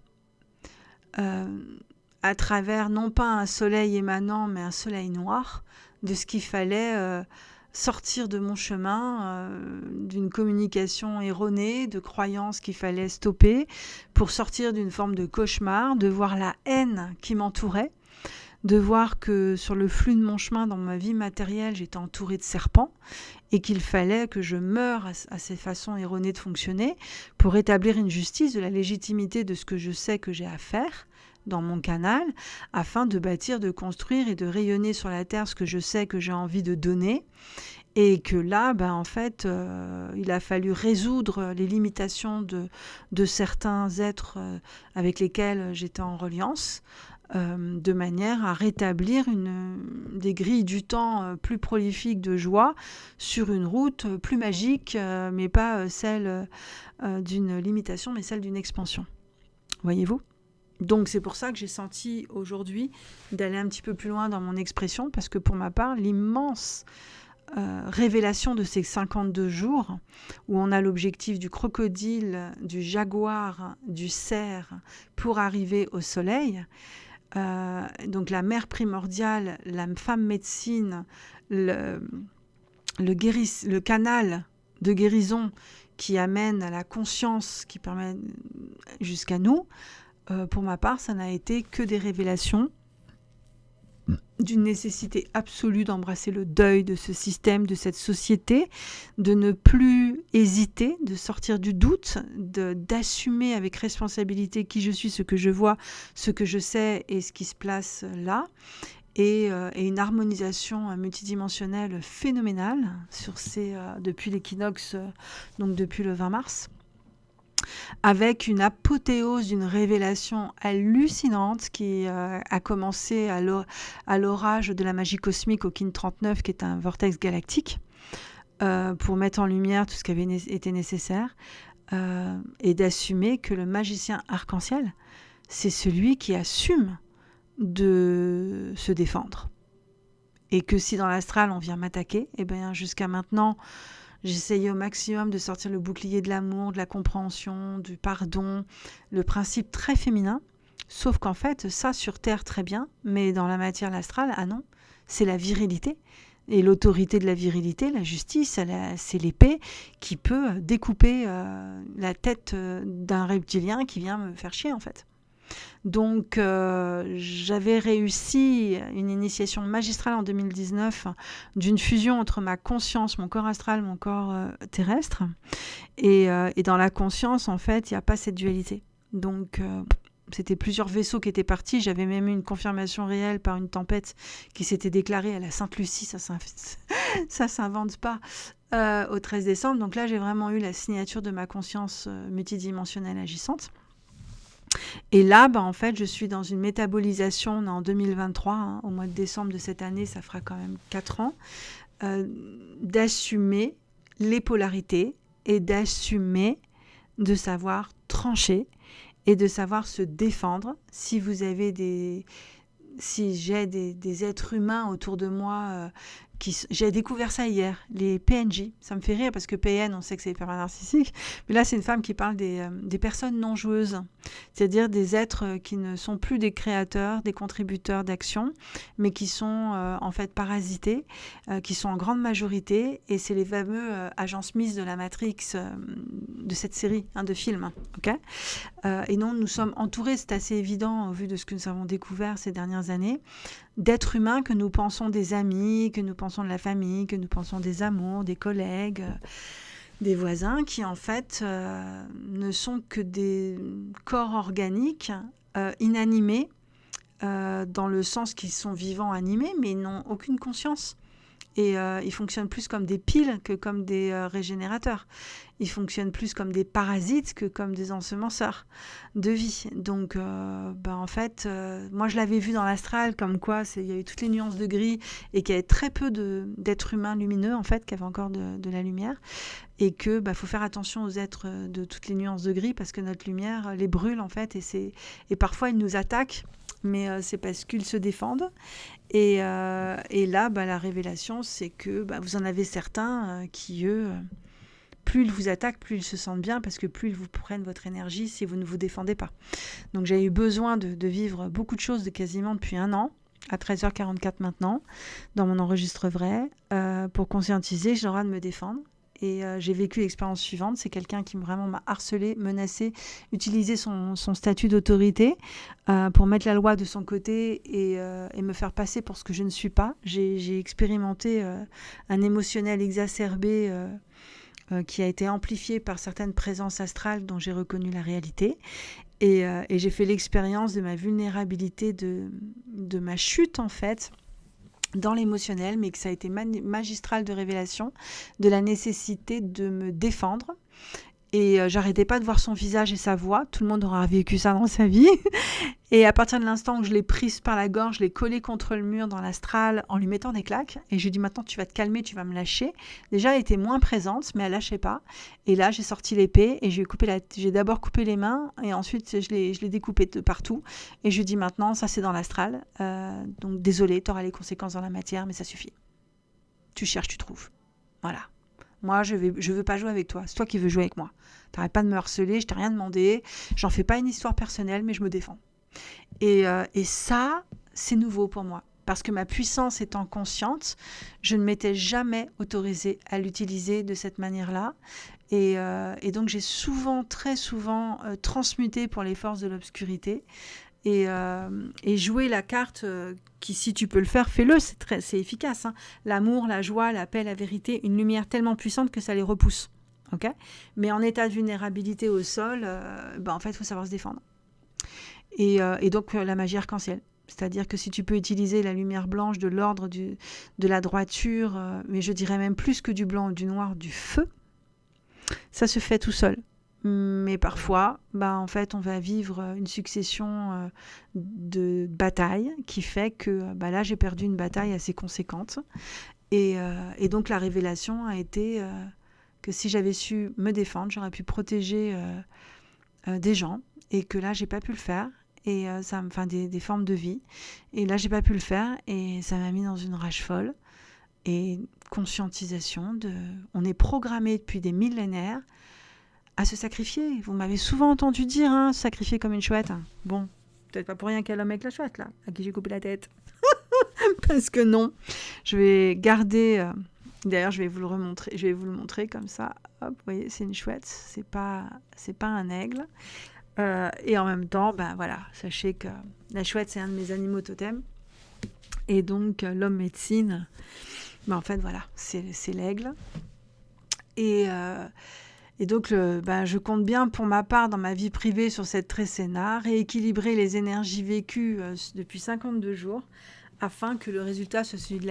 à travers non pas un soleil émanant, mais un soleil noir, de ce qu'il fallait sortir de mon chemin, d'une communication erronée, de croyances qu'il fallait stopper, pour sortir d'une forme de cauchemar, de voir la haine qui m'entourait de voir que sur le flux de mon chemin dans ma vie matérielle, j'étais entourée de serpents et qu'il fallait que je meure à, ces façons erronées de fonctionner pour établir une justice de la légitimité de ce que je sais que j'ai à faire dans mon canal afin de bâtir, de construire et de rayonner sur la terre ce que je sais que j'ai envie de donner. Et que là, ben, en fait, euh, il a fallu résoudre les limitations de, de certains êtres euh, avec lesquels j'étais en reliance, euh, de manière à rétablir une, des grilles du temps plus prolifiques de joie sur une route plus magique, mais pas celle d'une limitation, mais celle d'une expansion. Voyez-vous? Donc c'est pour ça que j'ai senti aujourd'hui d'aller un petit peu plus loin dans mon expression, parce que pour ma part, l'immense euh, révélation de ces 52 jours, où on a l'objectif du crocodile, du jaguar, du cerf, pour arriver au soleil. Euh, donc la mère primordiale, la femme médecine, le, le, canal de guérison qui amène à la conscience, qui permet jusqu'à nous, euh, pour ma part, ça n'a été que des révélations d'une nécessité absolue d'embrasser le deuil de ce système, de cette société, de ne plus hésiter, de sortir du doute, d'assumer avec responsabilité qui je suis, ce que je vois, ce que je sais et ce qui se place là. Et, euh, une harmonisation multidimensionnelle phénoménale sur ces, euh, depuis l'équinoxe, euh, donc depuis le 20 mars avec une apothéose d'une révélation hallucinante qui euh, a commencé à l'orage de la magie cosmique au Kin 39, qui est un vortex galactique, euh, pour mettre en lumière tout ce qui avait été nécessaire, euh, et d'assumer que le magicien arc-en-ciel, c'est celui qui assume de se défendre. Et que si dans l'astral on vient m'attaquer, et eh bien jusqu'à maintenant, J'essayais au maximum de sortir le bouclier de l'amour, de la compréhension, du pardon, le principe très féminin. Sauf qu'en fait, ça sur Terre très bien, mais dans la matière astrale, ah non, c'est la virilité. Et l'autorité de la virilité, la justice, c'est l'épée qui peut découper euh, la tête euh, d'un reptilien qui vient me faire chier en fait. Donc euh, j'avais réussi une initiation magistrale en 2019 d'une fusion entre ma conscience, mon corps astral, mon corps euh, terrestre. Euh, et, dans la conscience, en fait, il n'y a pas cette dualité. Donc c'était plusieurs vaisseaux qui étaient partis. J'avais même eu une confirmation réelle par une tempête qui s'était déclarée à la Sainte-Lucie. Ça ça s'invente pas. au 13 décembre. Donc là, j'ai vraiment eu la signature de ma conscience multidimensionnelle agissante. Et là, bah, en fait, je suis dans une métabolisation, en 2023, hein, au mois de décembre de cette année, ça fera quand même 4 ans, euh, d'assumer les polarités et d'assumer de savoir trancher et de savoir se défendre. Si vous avez des, si j'ai des, êtres humains autour de moi euh, j'ai découvert ça hier, les PNJ. Ça me fait rire parce que PN, on sait que c'est hyper narcissique. Mais là, c'est une femme qui parle des, euh, personnes non joueuses, c'est-à-dire des êtres euh, qui ne sont plus des créateurs, des contributeurs d'action, mais qui sont euh, en fait parasités, qui sont en grande majorité. Et c'est les fameux agents Smith de la Matrix de cette série hein, de films. ok? Et non, nous sommes entourés, c'est assez évident au vu de ce que nous avons découvert ces dernières années, d'êtres humains que nous pensons des amis, que nous pensons de la famille, que nous pensons des amours, des collègues, euh, des voisins, qui en fait euh, ne sont que des corps organiques euh, inanimés, dans le sens qu'ils sont vivants, animés, mais n'ont aucune conscience. Et euh, ils fonctionnent plus comme des piles que comme des euh, régénérateurs. Ils fonctionnent plus comme des parasites que comme des ensemenceurs de vie. Donc, euh, ben, en fait, moi je l'avais vu dans l'astral, comme quoi il y avait toutes les nuances de gris et qu'il y avait très peu d'êtres humains lumineux, en fait, qui avaient encore de, la lumière. Et que bah, faut faire attention aux êtres de toutes les nuances de gris parce que notre lumière les brûle, en fait, et, et parfois ils nous attaquent mais euh, c'est parce qu'ils se défendent. Et, euh, là, bah, la révélation, c'est que bah, vous en avez certains euh, qui, eux, plus ils vous attaquent, plus ils se sentent bien, parce que plus ils vous prennent votre énergie si vous ne vous défendez pas. Donc j'ai eu besoin de, de, vivre beaucoup de choses de quasiment depuis un an, à 13h44 maintenant, dans mon enregistre vrai, pour conscientiser, j'ai le droit de me défendre. Et euh, j'ai vécu l'expérience suivante. C'est quelqu'un qui vraiment m'a harcelé, menacé, utilisé son, statut d'autorité euh, pour mettre la loi de son côté et, euh, et, me faire passer pour ce que je ne suis pas. J'ai expérimenté un émotionnel exacerbé qui a été amplifié par certaines présences astrales dont j'ai reconnu la réalité. Et, j'ai fait l'expérience de ma vulnérabilité, de ma chute en fait dans l'émotionnel, mais que ça a été magistral de révélation de la nécessité de me défendre. Et euh, j'arrêtais pas de voir son visage et sa voix. Tout le monde aura vécu ça dans sa vie. Et à partir de l'instant où je l'ai prise par la gorge, je l'ai collée contre le mur dans l'astral en lui mettant des claques. Et je lui ai dit maintenant tu vas te calmer, tu vas me lâcher. Déjà elle était moins présente, mais elle lâchait pas. Et là j'ai sorti l'épée et j'ai coupé la... j'ai d'abord coupé les mains et ensuite je l'ai, je l'ai découpé de partout. Et je lui ai dit maintenant ça c'est dans l'astral. Euh, donc désolé, tu auras les conséquences dans la matière, mais ça suffit. Tu cherches, tu trouves. Voilà. Moi, je ne veux pas jouer avec toi. C'est toi qui veux jouer avec moi. T'arrêtes pas de me harceler, je t'ai rien demandé. J'en fais pas une histoire personnelle, mais je me défends. Et, euh, et ça, c'est nouveau pour moi. Parce que ma puissance étant consciente, je ne m'étais jamais autorisée à l'utiliser de cette manière-là. Et, euh, et, donc j'ai souvent, très souvent, euh, transmuté pour les forces de l'obscurité. Et, et, jouer la carte qui, si tu peux le faire, fais-le, c'est, très, c'est efficace. Hein. L'amour, la joie, la paix, la vérité, une lumière tellement puissante que ça les repousse. Mais en état de vulnérabilité au sol, ben, en fait, il faut savoir se défendre. Euh, et, donc euh, la magie arc-en-ciel. C'est-à-dire que si tu peux utiliser la lumière blanche de l'ordre de la droiture, euh, mais je dirais même plus que du blanc, du noir, du feu, ça se fait tout seul. Mais parfois, bah, en fait, on va vivre une succession de batailles qui fait que bah, là, j'ai perdu une bataille assez conséquente. Et, et donc, la révélation a été que si j'avais su me défendre, j'aurais pu protéger des gens et que là, j'ai pas pu le faire et euh, ça enfin des, des, formes de vie et là j'ai pas pu le faire et ça m'a mis dans une rage folle et conscientisation de on est programmé depuis des millénaires à se sacrifier vous m'avez souvent entendu dire hein, sacrifier comme une chouette bon peut-être pas pour rien qu'elle l'homme avec la chouette là à qui j'ai coupé la tête parce que non je vais garder euh, D'ailleurs, je vais vous le remontrer, je vais vous le montrer comme ça. Hop, vous voyez, c'est une chouette, c'est pas, c'est pas un aigle. Euh, et en même temps, ben voilà, sachez que la chouette, c'est un de mes animaux totems. Et donc, euh, l'homme médecine, ben en fait, voilà, c'est l'aigle. Et, et donc, ben, je compte bien pour ma part dans ma vie privée sur cette trécéna, rééquilibrer les énergies vécues depuis 52 jours afin que le résultat soit celui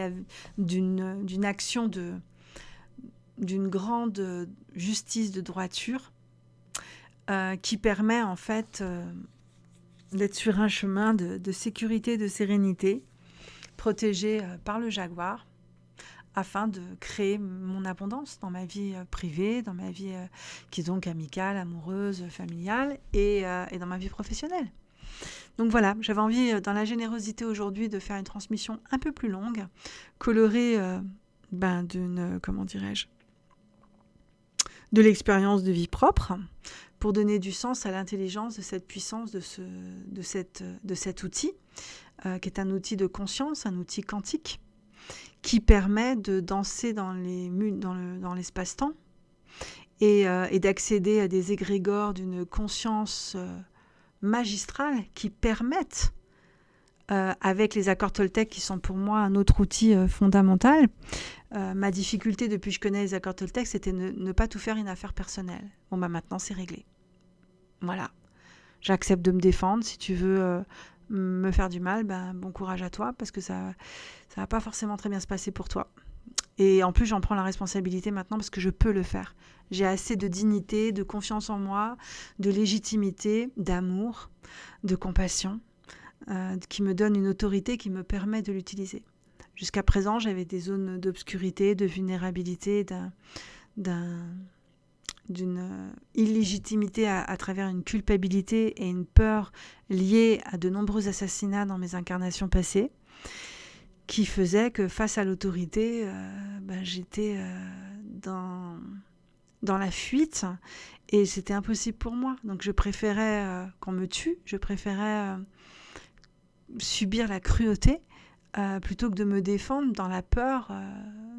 d'une action d'une grande justice de droiture euh, qui permet en fait euh, d'être sur un chemin de, sécurité, de sérénité, protégé euh, par le jaguar, afin de créer mon abondance dans ma vie privée, dans ma vie qui est donc amicale, amoureuse, familiale et, et dans ma vie professionnelle. Donc voilà, j'avais envie dans la générosité aujourd'hui de faire une transmission un peu plus longue, colorée ben, d'une, comment dirais-je, de l'expérience de vie propre, pour donner du sens à l'intelligence de cette puissance, de, ce, de, cette, de cet outil, euh, qui est un outil de conscience, un outil quantique, qui permet de danser dans, les, dans, le, dans l'espace-temps et, euh, et d'accéder à des égrégores d'une conscience euh, magistrale qui permettent avec les accords Toltec qui sont pour moi un autre outil fondamental. ma difficulté depuis que je connais les accords Toltec, c'était ne, ne pas tout faire une affaire personnelle. Bon, bah maintenant c'est réglé. Voilà. J'accepte de me défendre. Si tu veux euh, me faire du mal, ben, bon courage à toi, parce que ça ça va pas forcément très bien se passer pour toi. Et en plus, j'en prends la responsabilité maintenant parce que je peux le faire. J'ai assez de dignité, de confiance en moi, de légitimité, d'amour, de compassion, euh, qui me donne une autorité qui me permet de l'utiliser. Jusqu'à présent, j'avais des zones d'obscurité, de vulnérabilité, d'un d'une euh, illégitimité à, travers une culpabilité et une peur liée à de nombreux assassinats dans mes incarnations passées, qui faisait que face à l'autorité, euh, ben, j'étais euh, dans, dans la fuite et c'était impossible pour moi. Donc je préférais qu'on me tue, je préférais subir la cruauté plutôt que de me défendre dans la peur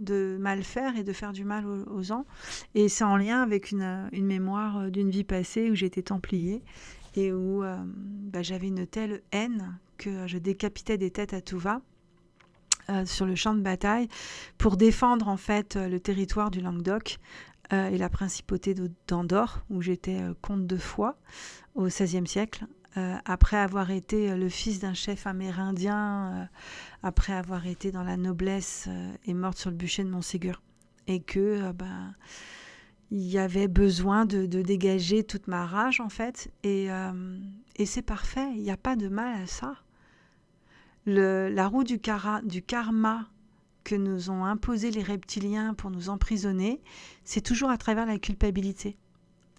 de mal faire et de faire du mal aux, gens. Et c'est en lien avec une, mémoire d'une vie passée où j'étais templier et où bah, j'avais une telle haine que je décapitais des têtes à tout va. sur le champ de bataille pour défendre en fait le territoire du Languedoc et la principauté d'Andorre où j'étais comte de foi au XVIe siècle euh, après avoir été euh, le fils d'un chef amérindien, euh, après avoir été dans la noblesse et morte sur le bûcher de Montségur. Et que ben, il y avait besoin de, dégager toute ma rage en fait. Et, c'est parfait, il n'y a pas de mal à ça. La roue du, du karma que nous ont imposé les reptiliens pour nous emprisonner, c'est toujours à travers la culpabilité.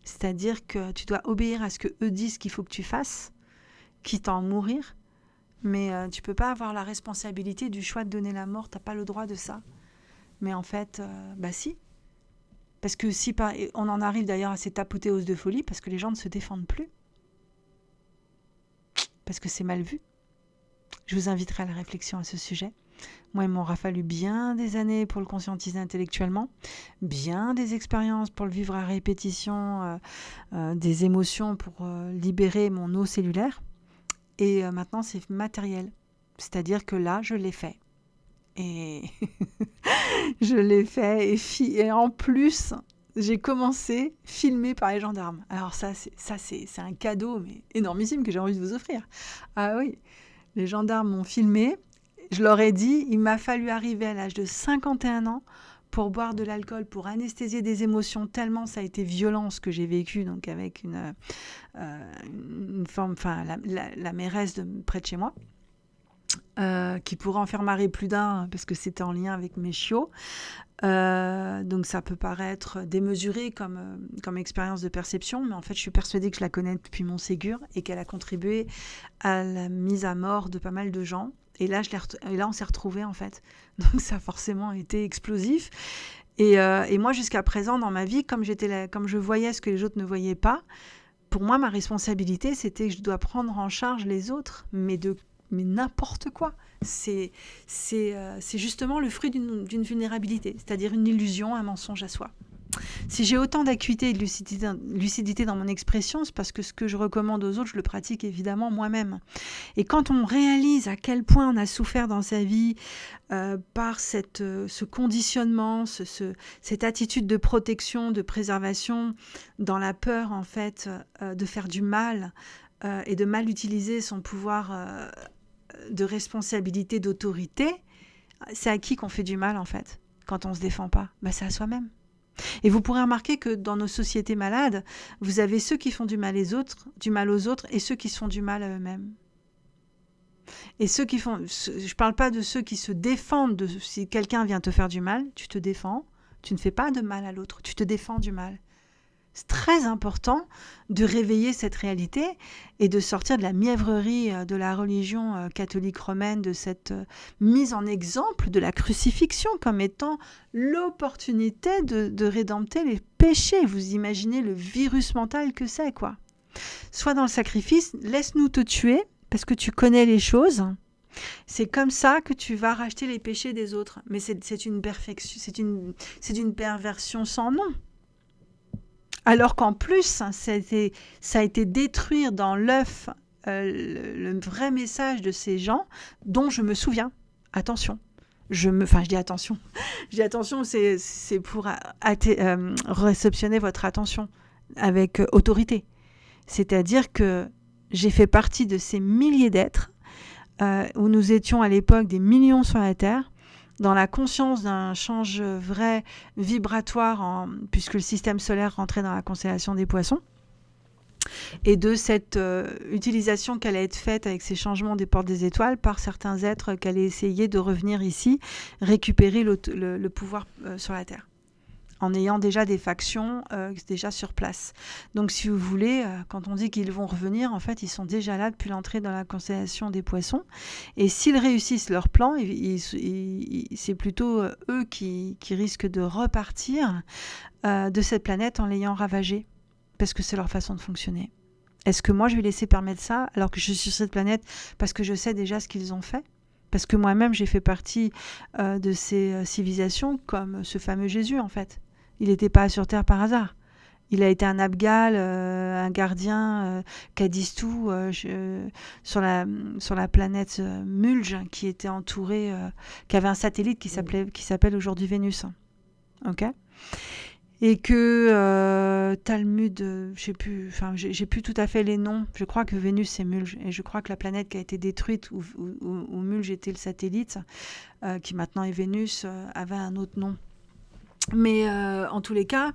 C'est-à-dire que tu dois obéir à ce que eux disent qu'il faut que tu fasses, quitte à en mourir, mais tu euh, tu peux pas avoir la responsabilité du choix de donner la mort, tu n'as pas le droit de ça. Mais en fait, euh, bah si. Parce que si on en arrive d'ailleurs à cette apothéose de folie parce que les gens ne se défendent plus. Parce que c'est mal vu. Je vous inviterai à la réflexion à ce sujet. Moi, il m'aura fallu bien des années pour le conscientiser intellectuellement, bien des expériences pour le vivre à répétition, euh, euh, des émotions pour euh, libérer mon eau cellulaire. Et maintenant, c'est matériel. C'est-à-dire que là, je l'ai fait. Et je l'ai fait. Et, en plus, j'ai commencé filmé par les gendarmes. Alors ça, ça c'est un cadeau mais énormissime que j'ai envie de vous offrir. Ah oui, les gendarmes m'ont filmé je leur ai dit, il m'a fallu arriver à l'âge de 51 ans pour boire de l'alcool, pour anesthésier des émotions, tellement ça a été violent ce que j'ai vécu, donc avec une, euh, enfin la, mairesse de près de chez moi. Euh, qui pourrait en faire marrer plus d'un parce que c'était en lien avec mes chiots. Euh, donc ça peut paraître démesuré comme, comme expérience de perception, mais en fait je suis persuadée que je la connais depuis mon Ségur et qu'elle a contribué à la mise à mort de pas mal de gens. Et là, je et là on s'est retrouvés en fait. Donc ça a forcément été explosif. Et, euh, et moi, jusqu'à présent, dans ma vie, comme, j'étais comme je voyais ce que les autres ne voyaient pas, pour moi, ma responsabilité, c'était que je dois prendre en charge les autres, mais de mais n'importe quoi. C'est c'est euh, justement le fruit d'une vulnérabilité, c'est-à-dire une illusion, un mensonge à soi. Si j'ai autant d'acuité et de lucidité, dans mon expression, c'est parce que ce que je recommande aux autres, je le pratique évidemment moi-même. Et quand on réalise à quel point on a souffert dans sa vie euh, par cette, euh, ce conditionnement, ce, cette attitude de protection, de préservation, dans la peur en fait euh, de faire du mal et de mal utiliser son pouvoir de responsabilité, d'autorité, c'est à qui qu'on fait du mal en fait quand on se défend pas? Bah, C'est à soi-même. Et vous pourrez remarquer que dans nos sociétés malades, vous avez ceux qui font du mal, les autres, du mal aux autres et ceux qui se font du mal à eux-mêmes. Et ceux qui font, je ne parle pas de ceux qui se défendent de si quelqu'un vient te faire du mal, tu te défends, tu ne fais pas de mal à l'autre, tu te défends du mal. C'est très important de réveiller cette réalité et de sortir de la mièvrerie euh, de la religion euh, catholique romaine, de cette euh, mise en exemple de la crucifixion comme étant l'opportunité de, de rédempter les péchés. Vous imaginez le virus mental que c'est, quoi. Soit dans le sacrifice, laisse-nous te tuer parce que tu connais les choses. C'est comme ça que tu vas racheter les péchés des autres. Mais c'est une une, une perversion sans nom. Alors qu'en plus, ça a été détruire dans l'œuf euh, le, vrai message de ces gens dont je me souviens. Attention. Je me, enfin, je dis attention. je attention, c'est pour euh, réceptionner votre attention avec euh, autorité. C'est-à-dire que j'ai fait partie de ces milliers d'êtres où nous étions à l'époque des millions sur la Terre dans la conscience d'un change vrai vibratoire, puisque le système solaire rentrait dans la constellation des poissons, et de cette euh, utilisation qu'elle allait être faite avec ces changements des portes des étoiles par certains êtres qui allaient essayer de revenir ici, récupérer le, pouvoir euh, sur la Terre en ayant déjà des factions euh, déjà sur place. Donc si vous voulez, euh, quand on dit qu'ils vont revenir, en fait, ils sont déjà là depuis l'entrée dans la constellation des poissons. Et s'ils réussissent leur plan, c'est plutôt euh, eux qui, risquent de repartir de cette planète en l'ayant ravagée, parce que c'est leur façon de fonctionner. Est-ce que moi je vais laisser permettre ça alors que je suis sur cette planète parce que je sais déjà ce qu'ils ont fait? Parce que moi-même, j'ai fait partie de ces civilisations comme ce fameux Jésus, en fait. Il n'était pas sur Terre par hasard. Il a été un Abgal, un gardien, Kadistou, sur, la, sur la planète Mulge, qui était entouré, qui avait un satellite qui s'appelle aujourd'hui Vénus. Ok? Et que euh, Talmud, euh, je sais plus, enfin j'ai plus tout à fait les noms. Je crois que Vénus c'est Mulge et je crois que la planète qui a été détruite où, où, Mulge était le satellite, euh, qui maintenant est Vénus, avait un autre nom. Mais en tous les cas,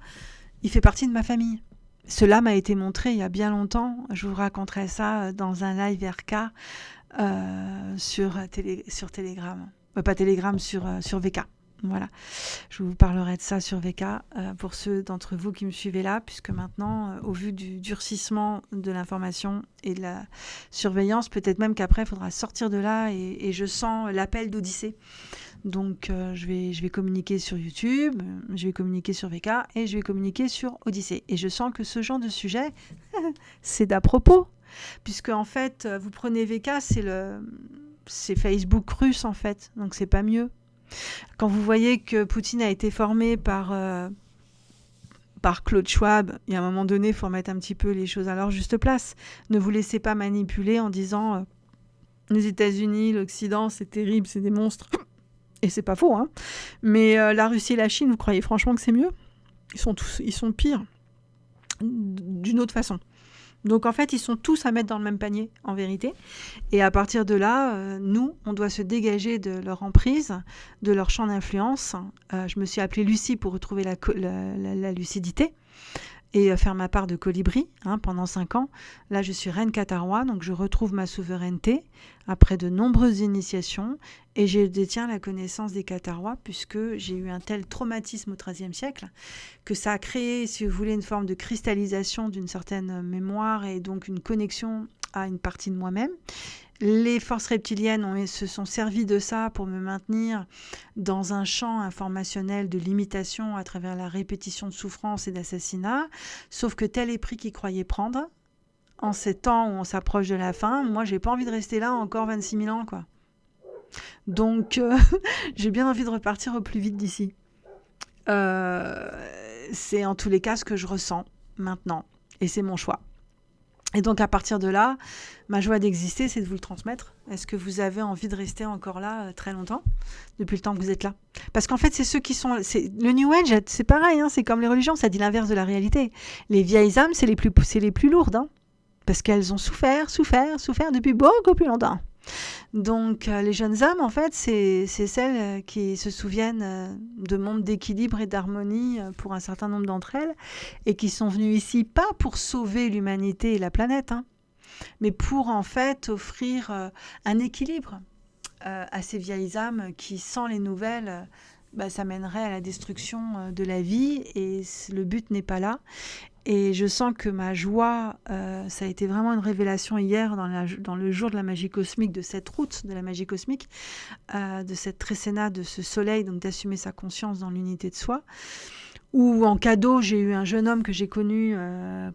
il fait partie de ma famille. Cela m'a été montré il y a bien longtemps. Je vous raconterai ça dans un live RK sur, télé, sur Telegram, pas Telegram sur sur VK. Voilà, je vous parlerai de ça sur VK euh, pour ceux d'entre vous qui me suivez là, puisque maintenant, euh, au vu du durcissement de l'information et de la surveillance, peut-être même qu'après, il faudra sortir de là et, je sens l'appel d'Odyssée. Donc, euh, je, vais, je vais communiquer sur YouTube, je vais communiquer sur VK et je vais communiquer sur Odyssée. Et je sens que ce genre de sujet, c'est d'à propos, puisque en fait, vous prenez VK, c'est le c'est Facebook russe en fait, donc c'est pas mieux. Quand vous voyez que Poutine a été formé par, euh, par Claude Schwab, il y a un moment donné, il faut remettre un petit peu les choses à leur juste place. Ne vous laissez pas manipuler en disant euh, les États-Unis, l'Occident, c'est terrible, c'est des monstres. Et c'est pas faux, hein. Mais euh, la Russie et la Chine, vous croyez franchement que c'est mieux? Ils sont tous, ils sont pires d'une autre façon. Donc en fait, ils sont tous à mettre dans le même panier, en vérité. Et à partir de là, euh, nous, on doit se dégager de leur emprise, de leur champ d'influence. Euh, je me suis appelée Lucie pour retrouver la lucidité et euh, faire ma part de colibri hein, pendant cinq ans. Là, je suis reine Katarois, donc je retrouve ma souveraineté après de nombreuses initiations et je détiens la connaissance des Katarois puisque j'ai eu un tel traumatisme au XIIIe siècle que ça a créé, si vous voulez, une forme de cristallisation d'une certaine mémoire et donc une connexion à une partie de moi-même les forces reptiliennes se sont servies de ça pour me maintenir dans un champ informationnel de limitation à travers la répétition de souffrance et d'assassinat, sauf que tel est prix qu'ils croyaient prendre. En ces temps où on s'approche de la fin, moi j'ai pas envie de rester là encore 26 000 ans quoi. Donc euh, j'ai bien envie de repartir au plus vite d'ici. Euh, c'est en tous les cas ce que je ressens maintenant et c'est mon choix. Et donc à partir de là, ma joie d'exister, c'est de vous le transmettre. Est-ce que vous avez envie de rester encore là euh, très longtemps, depuis le temps que vous êtes là? Parce qu'en fait, c'est ceux qui sont... Le New Age, c'est pareil, hein, c'est comme les religions, ça dit l'inverse de la réalité. Les vieilles âmes, c'est les plus, les plus lourdes, hein, parce qu'elles ont souffert, souffert, souffert depuis beaucoup plus longtemps. Donc euh, les jeunes âmes, en fait, c'est celles euh, qui se souviennent euh, de mondes d'équilibre et d'harmonie pour un certain nombre d'entre elles, et qui sont venues ici pas pour sauver l'humanité et la planète, hein, mais pour en fait offrir un équilibre à ces vieilles âmes qui, sans les nouvelles, bah, ça mènerait à la destruction de la vie, et le but n'est pas là. Et je sens que ma joie, euh, ça a été vraiment une révélation hier dans, le jour de la magie cosmique, de cette route de la magie cosmique, euh, de cette tréséna, de ce soleil, donc d'assumer sa conscience dans l'unité de soi. Ou en cadeau, j'ai eu un jeune homme que j'ai connu, euh,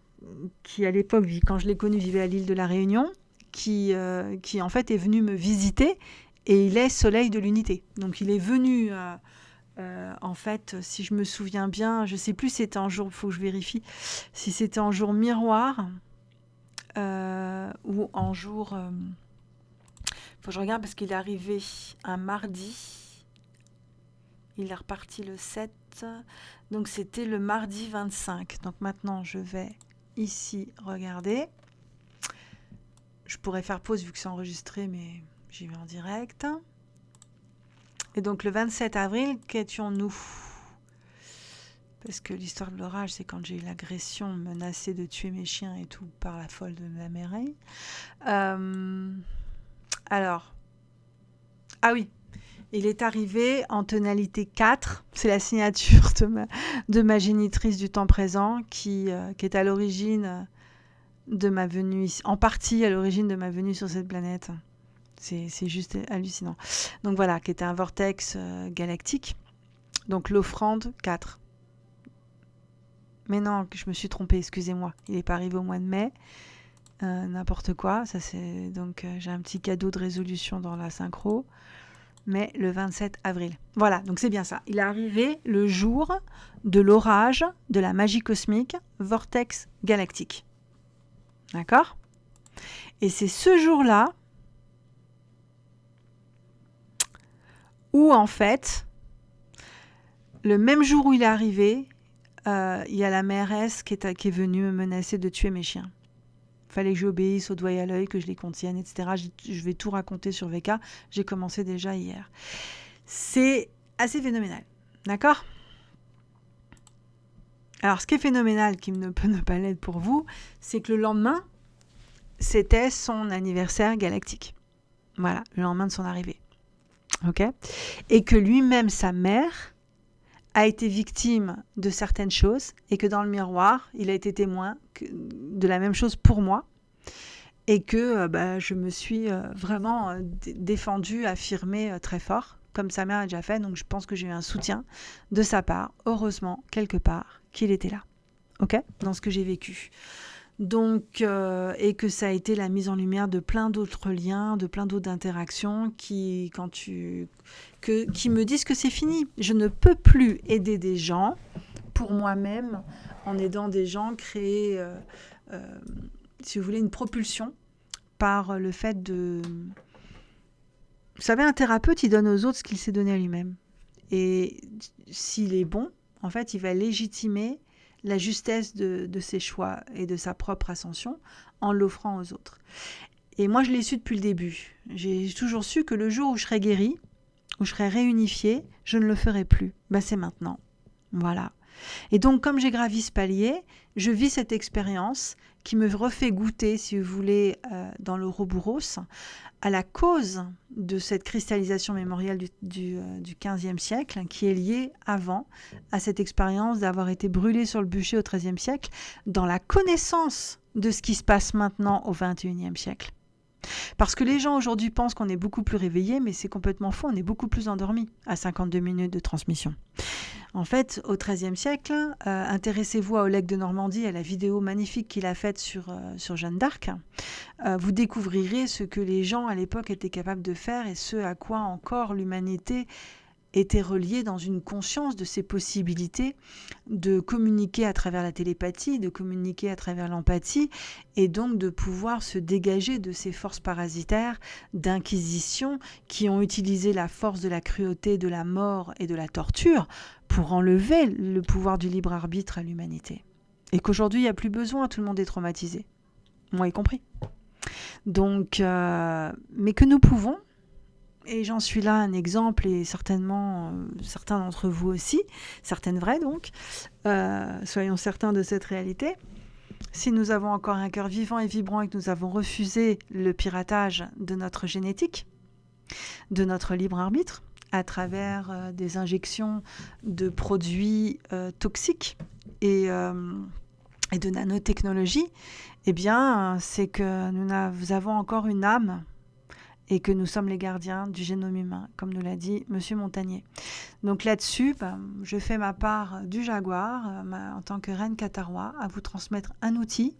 qui à l'époque, quand je l'ai connu, vivait à l'île de la Réunion, qui, qui en fait est venu me visiter et il est soleil de l'unité. Donc il est venu euh, en fait, si je me souviens bien, je sais plus si c'était un jour, faut que je vérifie, si c'était en jour miroir euh, ou en jour. Euh, faut que je regarde parce qu'il est arrivé un mardi. Il est reparti le 7. Donc c'était le mardi 25. Donc maintenant, je vais ici regarder. Je pourrais faire pause vu que c'est enregistré, mais j'y vais en direct. Et donc le 27 avril, qu'étions-nous? Parce que l'histoire de l'orage, c'est quand j'ai eu l'agression menacée de tuer mes chiens et tout par la folle de la Mireille. Euh, alors, ah oui, il est arrivé en tonalité 4. C'est la signature de ma, de ma, génitrice du temps présent qui, euh, qui est à l'origine de ma venue, en partie à l'origine de ma venue sur cette planète. C'est juste hallucinant. Donc voilà, qui était un vortex euh, galactique. Donc l'offrande 4. Mais non, je me suis trompée, excusez-moi. Il n'est pas arrivé au mois de mai. n'importe quoi. Ça c'est donc j'ai un petit cadeau de résolution dans la synchro. Mais le 27 avril. Voilà, donc c'est bien ça. Il est arrivé le jour de l'orage de la magie cosmique, vortex galactique. D'accord? Et c'est ce jour-là où en fait, le même jour où il est arrivé, euh, il y a la mairesse qui est, qui est venue me menacer de tuer mes chiens. Fallait que j'obéisse au doigt et à l'œil, que je les contienne, etc. Je vais tout raconter sur VK. J'ai commencé déjà hier. C'est assez phénoménal. D'accord? Alors, ce qui est phénoménal, qui ne peut ne pas l'être pour vous, c'est que le lendemain, c'était son anniversaire galactique. Voilà, le lendemain de son arrivée. Et que lui-même, sa mère, a été victime de certaines choses et que dans le miroir, il a été témoin de la même chose pour moi et que euh, bah, je me suis euh, vraiment euh, défendue, affirmée très fort, comme sa mère a déjà fait. Donc je pense que j'ai eu un soutien de sa part, heureusement, quelque part, qu'il était là. OK? Dans ce que j'ai vécu donc euh, et que ça a été la mise en lumière de plein d'autres liens, de plein d'autres interactions qui quand tu que, qui me disent que c'est fini. Je ne peux plus aider des gens pour moi-même en aidant des gens créer euh, euh, si vous voulez une propulsion par le fait de vous savez un thérapeute il donne aux autres ce qu'il s'est donné à lui-même et s'il est bon en fait il va légitimer la justesse de, ses choix et de sa propre ascension en l'offrant aux autres. Et moi, je l'ai su depuis le début. J'ai toujours su que le jour où je serai guérie, où je serai réunifiée, je ne le ferai plus. Ben, c'est maintenant. Voilà. Et donc, comme j'ai gravi ce palier, je vis cette expérience qui me refait goûter, si vous voulez, euh, dans le Robouros, à la cause de cette cristallisation mémorielle du, du, euh, du, 15e siècle, qui est liée avant à cette expérience d'avoir été brûlé sur le bûcher au 13e siècle, dans la connaissance de ce qui se passe maintenant au 21e siècle. Parce que les gens aujourd'hui pensent qu'on est beaucoup plus réveillés, mais c'est complètement faux, on est beaucoup plus endormi à 52 minutes de transmission. En fait, au XIIIe siècle, euh, intéressez-vous à Oleg de Normandie, à la vidéo magnifique qu'il a faite sur, euh, sur Jeanne d'Arc. Euh, vous découvrirez ce que les gens à l'époque étaient capables de faire et ce à quoi encore l'humanité était relié dans une conscience de ses possibilités de communiquer à travers la télépathie, de communiquer à travers l'empathie, et donc de pouvoir se dégager de ces forces parasitaires d'inquisition qui ont utilisé la force de la cruauté, de la mort et de la torture pour enlever le pouvoir du libre arbitre à l'humanité. Et qu'aujourd'hui, il n'y a plus besoin, tout le monde est traumatisé, moi y compris. Donc, euh, mais que nous pouvons, et j'en suis là un exemple, et certainement euh, certains d'entre vous aussi, certaines vraies donc, euh, soyons certains de cette réalité. Si nous avons encore un cœur vivant et vibrant et que nous avons refusé le piratage de notre génétique, de notre libre arbitre, à travers euh, des injections de produits toxiques et, de nanotechnologie, eh bien, c'est que nous avons encore une âme et que nous sommes les gardiens du génome humain, comme nous l'a dit Monsieur Montagnier. Donc là-dessus, ben, je fais ma part du jaguar euh, en tant que reine catarois à vous transmettre un outil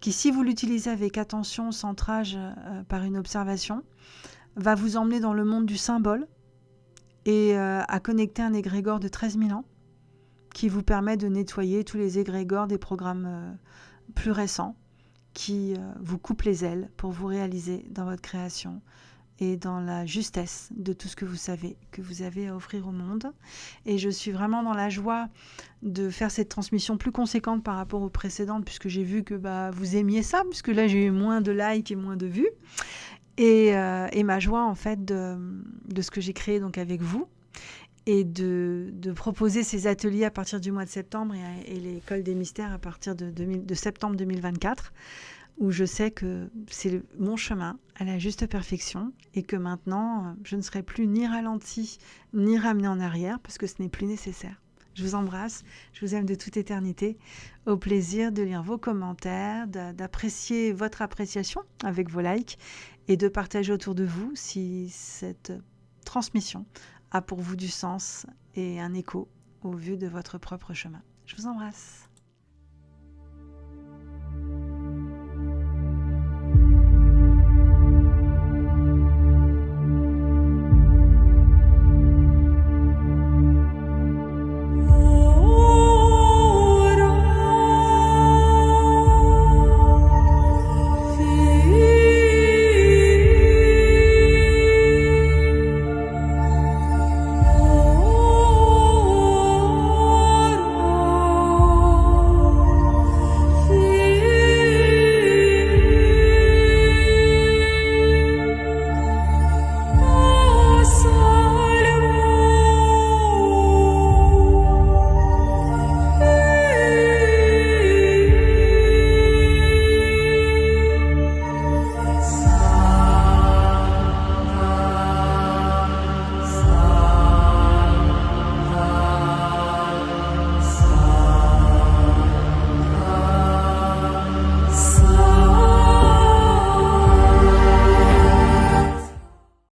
qui, si vous l'utilisez avec attention, centrage euh, par une observation, va vous emmener dans le monde du symbole et euh, à connecter un égrégore de 13 000 ans qui vous permet de nettoyer tous les égrégores des programmes plus récents qui euh, vous coupe les ailes pour vous réaliser dans votre création et dans la justesse de tout ce que vous savez, que vous avez à offrir au monde. Et je suis vraiment dans la joie de faire cette transmission plus conséquente par rapport aux précédentes, puisque j'ai vu que bah, vous aimiez ça, puisque là j'ai eu moins de likes et moins de vues. Et, euh, et ma joie en fait de, de ce que j'ai créé donc avec vous et de, proposer ces ateliers à partir du mois de septembre et, l'école des mystères à partir de, de, septembre 2024, où je sais que c'est mon chemin à la juste perfection et que maintenant, je ne serai plus ni ralenti ni ramené en arrière parce que ce n'est plus nécessaire. Je vous embrasse, je vous aime de toute éternité. Au plaisir de lire vos commentaires, d'apprécier votre appréciation avec vos likes et de partager autour de vous si cette transmission a pour vous du sens et un écho au vu de votre propre chemin. Je vous embrasse.